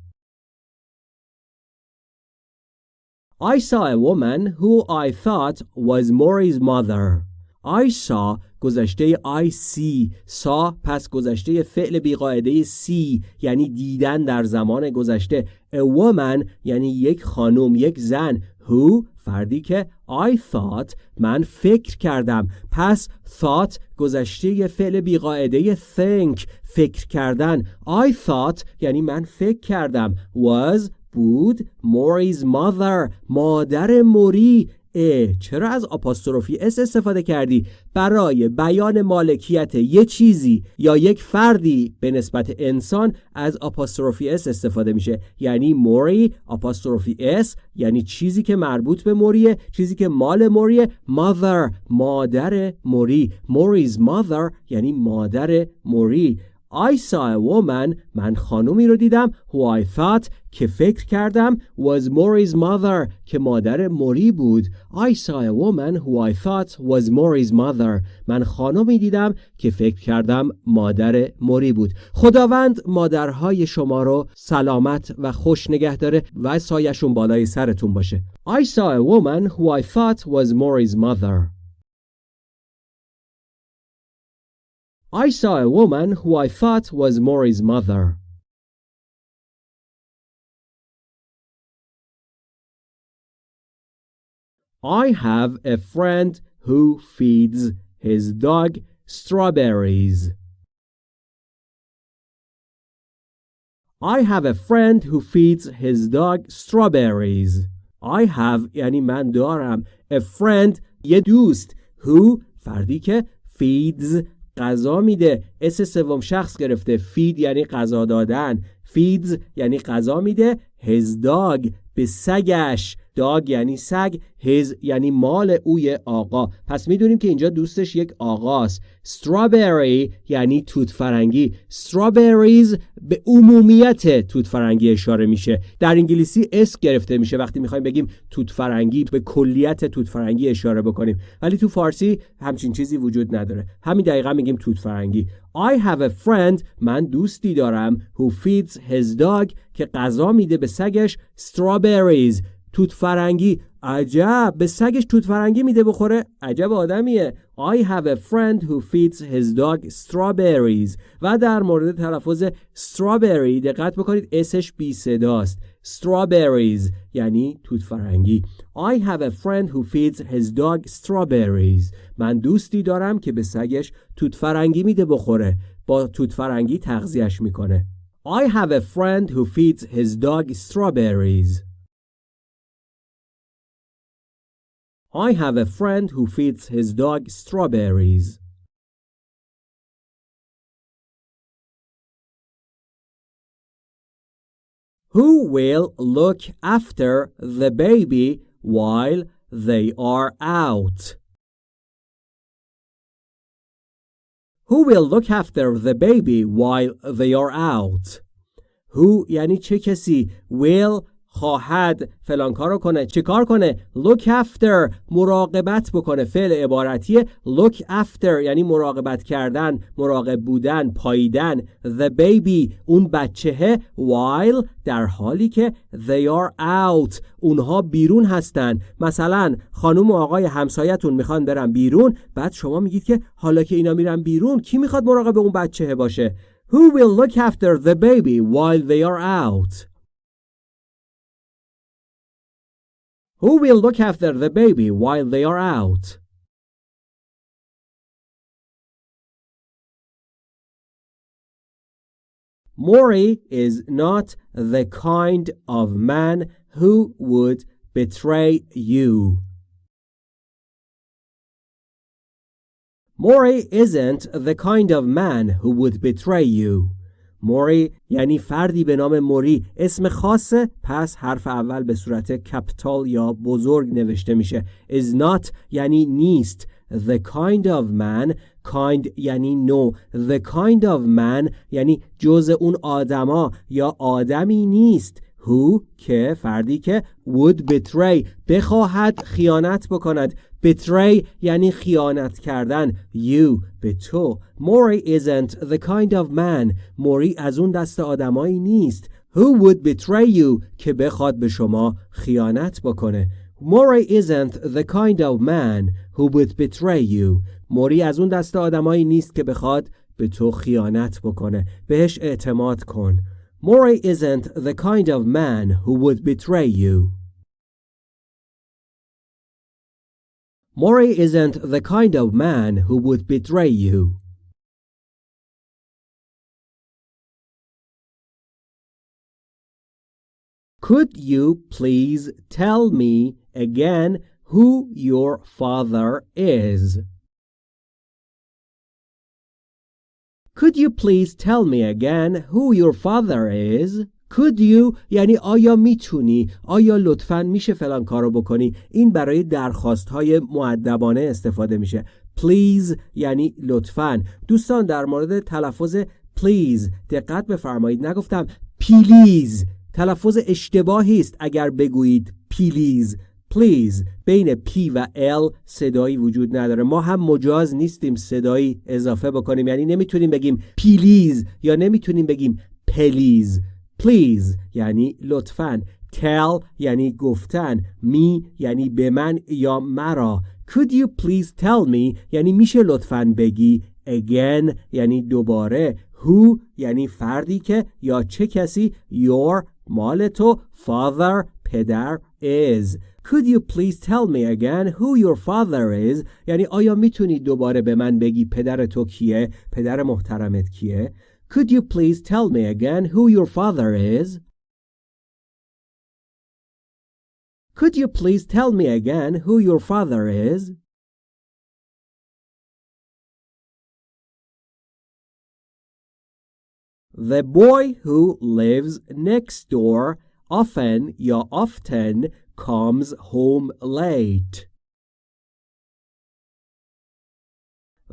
I saw a woman who I thought was Maury's mother. I saw گذشته I see سا پس گذشته فعل بیقاعده see یعنی دیدن در زمان گذشته. A woman یعنی یک خانم یک زن. Who فردی که I thought من فکر کردم. پس thought گذشته فعل بیقاعده think فکر کردن. I thought یعنی من فکر کردم. Was بود. Maury's mother مادر موری. اه چرا از apostrophe s استفاده کردی؟ برای بیان مالکیت یه چیزی یا یک فردی به نسبت انسان از apostrophe s استفاده میشه. یعنی موری apostrophe s یعنی چیزی که مربوط به موریه چیزی که مال موریه. mother مادر موری. Maury's mother یعنی مادر موری. I saw a woman من خانومی رو دیدم who I thought که فکر کردم was Maury's mother که مادر موری بود. I saw a woman who I thought was Maury's mother من خانومی دیدم که فکر کردم مادر موری بود. خداوند مادرهای شما رو سلامت و خوش نگه داره و سایشون بالای سرتون باشه. I saw a woman who I thought was Maury's mother. I saw a woman who I thought was Maury's mother. I have a friend who feeds his dog strawberries. I have a friend who feeds his dog strawberries. I have یعنی من دارم a friend یه دوست who فردی که feeds غذا میده. s سوم شخص گرفته. feed یعنی غذا دادن. feeds یعنی غذا میده. Dog. به سگش. dog یعنی سگ his یعنی مال اون آقا. پس می‌دونیم که اینجا دوستش یک آقاست. Strawberry یعنی توت فرنگی strawberries به عمومیت توت فرنگی اشاره میشه. در انگلیسی s گرفته میشه. وقتی می‌خوایم بگیم توت فرنگی به کلیت توت فرنگی اشاره بکنیم. ولی تو فارسی همچین چیزی وجود نداره. همین دقیقا میگیم توت فرنگی I have a friend من دوستی دارم who feeds his dog که غذا میده به سگش. Strawberries توت فرنگی عجب به سگش توت فرنگی میده بخوره. عجب آدمیه. I have a friend who feeds his dog strawberries. و در مورد تلفظ strawberry دقت بکنید. اسش بی صداست. Strawberries یعنی توت فرنگی I have a friend who feeds his dog strawberries. من دوستی دارم که به سگش توت فرنگی میده بخوره. با توت فرنگی تغذیهش می‌کنه. I have a friend who feeds his dog strawberries. I have a friend who feeds his dog strawberries. Who will look after the baby while they are out? Who will look after the baby while they are out? Who یعنی چه کسی will خواهد فلان کارو کنه. چه کار کنه؟ Look after مراقبت بکنه. فعل عبارتی look after یعنی مراقبت کردن مراقب بودن پاییدن. The baby اون بچهه while در حالی که they are out اونها بیرون هستن. مثلا خانم و آقای همسایتون می‌خوان برن بیرون بعد شما میگید که حالا که اینا میرن بیرون کی می‌خواد مراقب اون بچهه باشه؟ Who will look after the baby while they are out? Who will look after the baby while they are out? Maury is not the kind of man who would betray you. Maury isn't the kind of man who would betray you. موری یعنی فردی به نام موری. اسم خاصه پس حرف اول به صورت کپتال یا بزرگ نوشته میشه. Is not یعنی نیست. The kind of man. Kind یعنی نو. The kind of man یعنی جز اون آدما یا آدمی نیست. Who که فردی که would betray. بخواهد خیانت بکند. Betray یعنی خیانت کردن you به تو Maury isn't the kind of man موری از اون دست آدمایی نیست who would betray you که بخواد به شما خیانت بکنه Maury isn't the kind of man who would betray you موری از اون دست آدمایی نیست که بخواد به تو خیانت بکنه بهش اعتماد کن Maury isn't the kind of man who would betray you Maury isn't the kind of man who would betray you. Could you please tell me again who your father is? Could you please tell me again who your father is? Could you یعنی آیا می‌تونی؟ آیا لطفا میشه فلان کارو بکنی؟ این برای درخواست های معدبانه استفاده میشه. Please یعنی لطفا. دوستان در مورد تلفظ please دقت بفرمایید. نگفتم pilease تلفظ اشتباهی است اگر بگویید pilease please. بین P و L صدایی وجود نداره. ما هم مجاز نیستیم صدایی اضافه بکنیم. یعنی نمی‌تونیم بگیم pilease یا نمی‌تونیم بگیم pelease please یعنی لطفاً. tell یعنی گفتن. me یعنی به من یا مرا. could you please tell me یعنی میشه لطفاً بگی. again یعنی دوباره. who یعنی فردی که یا چه کسی؟ your مال تو. father پدر is. Could you please tell me again who your father is? یعنی آیا می‌تونی دوباره به من بگی پدر تو کیه؟ پدر محترمت کیه؟ Could you please tell me again who your father is? Could you please tell me again who your father is? The boy who lives next door often یا often comes home late.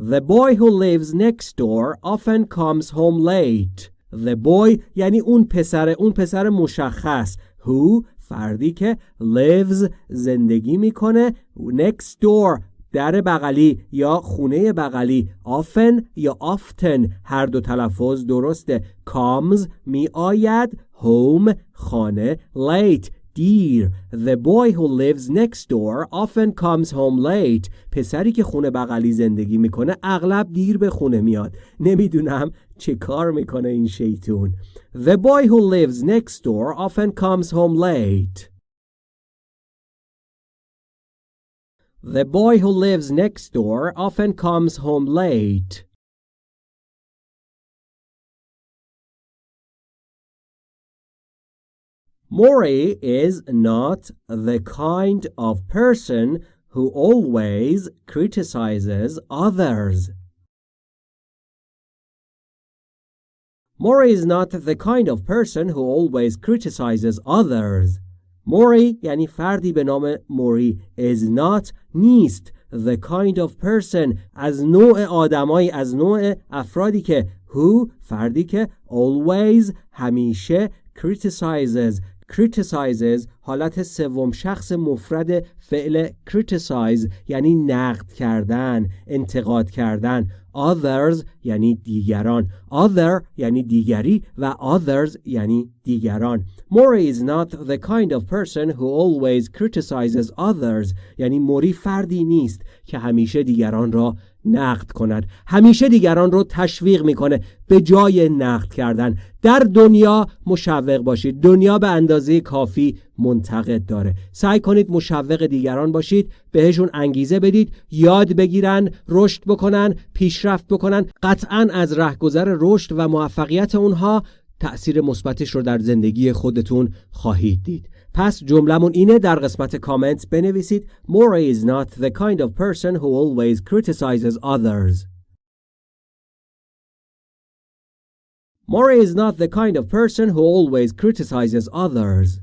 The boy who lives next door often comes home late. The boy یعنی اون پسر اون پسر مشخص who فردی که lives زندگی می‌کنه next door در بغلی یا خونه بغلی often یا often هر دو تلفظ درسته comes می آید home خانه late دیر The boy who lives next door often comes home late پسری که خونه بغلی زندگی می‌کنه اغلب دیر به خونه میاد نمی‌دونم چه کار می‌کنه این شیطون The boy who lives next door often comes home late The boy who lives next door often comes home late. Maury is not the kind of person who always criticizes others. Maury is not the kind of person who always criticizes others. موری یعنی فردی به نام موری is not نیست the kind of person از نوع آدمایی از نوع افرادی که who فردی که always همیشه criticizes criticizes حالت سوم شخص مفرد فعل criticize یعنی نقد کردن انتقاد کردن. others یعنی دیگران. other یعنی دیگری و others یعنی دیگران. موری is not the kind of person who always criticizes others یعنی موری فردی نیست که همیشه دیگران را نقد کند. همیشه دیگران رو تشویق می‌کنه به جای نقد کردن. در دنیا مشوق باشید. دنیا به اندازه کافی منتقد داره. سعی کنید مشوق دیگران باشید بهشون انگیزه بدید یاد بگیرن رشد بکنن پیشرفت بکنن. قطعا از رهگذر رشد و موفقیت اونها تأثیر مثبتش رو در زندگی خودتون خواهید دید. پس جملمون اینه در قسمت کامنت بنویسید Mora is not the kind of person who always criticizes others. Mora is not the kind of person who always criticizes others.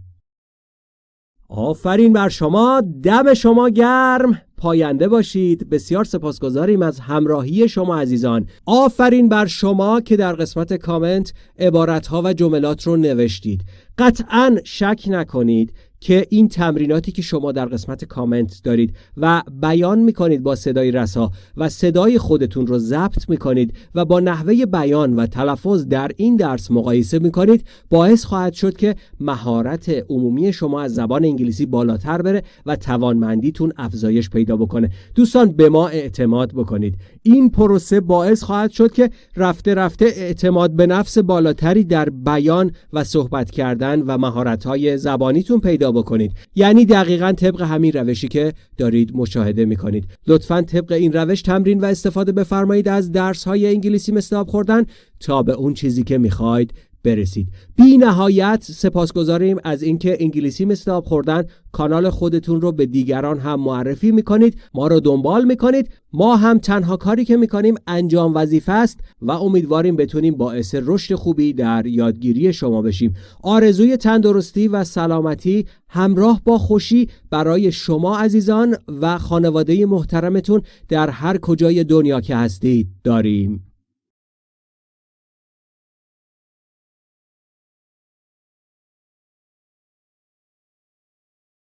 آفرین بر شما دم شما گرم. پاینده باشید. بسیار سپاسگزاریم از همراهی شما عزیزان. آفرین بر شما که در قسمت کامنت عبارتها و جملات رو نوشتید. قطعا شک نکنید که این تمریناتی که شما در قسمت کامنت دارید و بیان می‌کنید با صدای رسا و صدای خودتون رو ضبط می‌کنید و با نحوه بیان و تلفظ در این درس مقایسه می‌کنید باعث خواهد شد که مهارت عمومی شما از زبان انگلیسی بالاتر بره و توانمندیتون افزایش پیدا بکنه. دوستان به ما اعتماد بکنید. این پروسه باعث خواهد شد که رفته رفته اعتماد به نفس بالاتری در بیان و صحبت کردن و مهارت زبانیتون پیدا بکنید. یعنی دقیقا طبق همین روشی که دارید مشاهده می‌کنید. لطفا طبق این روش تمرین و استفاده بفرمایید از درس های انگلیسی مثل آب خوردن تا به اون چیزی که می‌خواید برسید. بی نهایت سپاسگزاریم از اینکه انگلیسی آب خوردن کانال خودتون رو به دیگران هم معرفی می‌کنید ما رو دنبال می‌کنید. ما هم تنها کاری که می‌کنیم انجام وظیفه است و امیدواریم بتونیم باعث رشد خوبی در یادگیری شما بشیم. آرزوی تندرستی و سلامتی همراه با خوشی برای شما عزیزان و خانواده محترمتون در هر کجای دنیا که هستید داریم.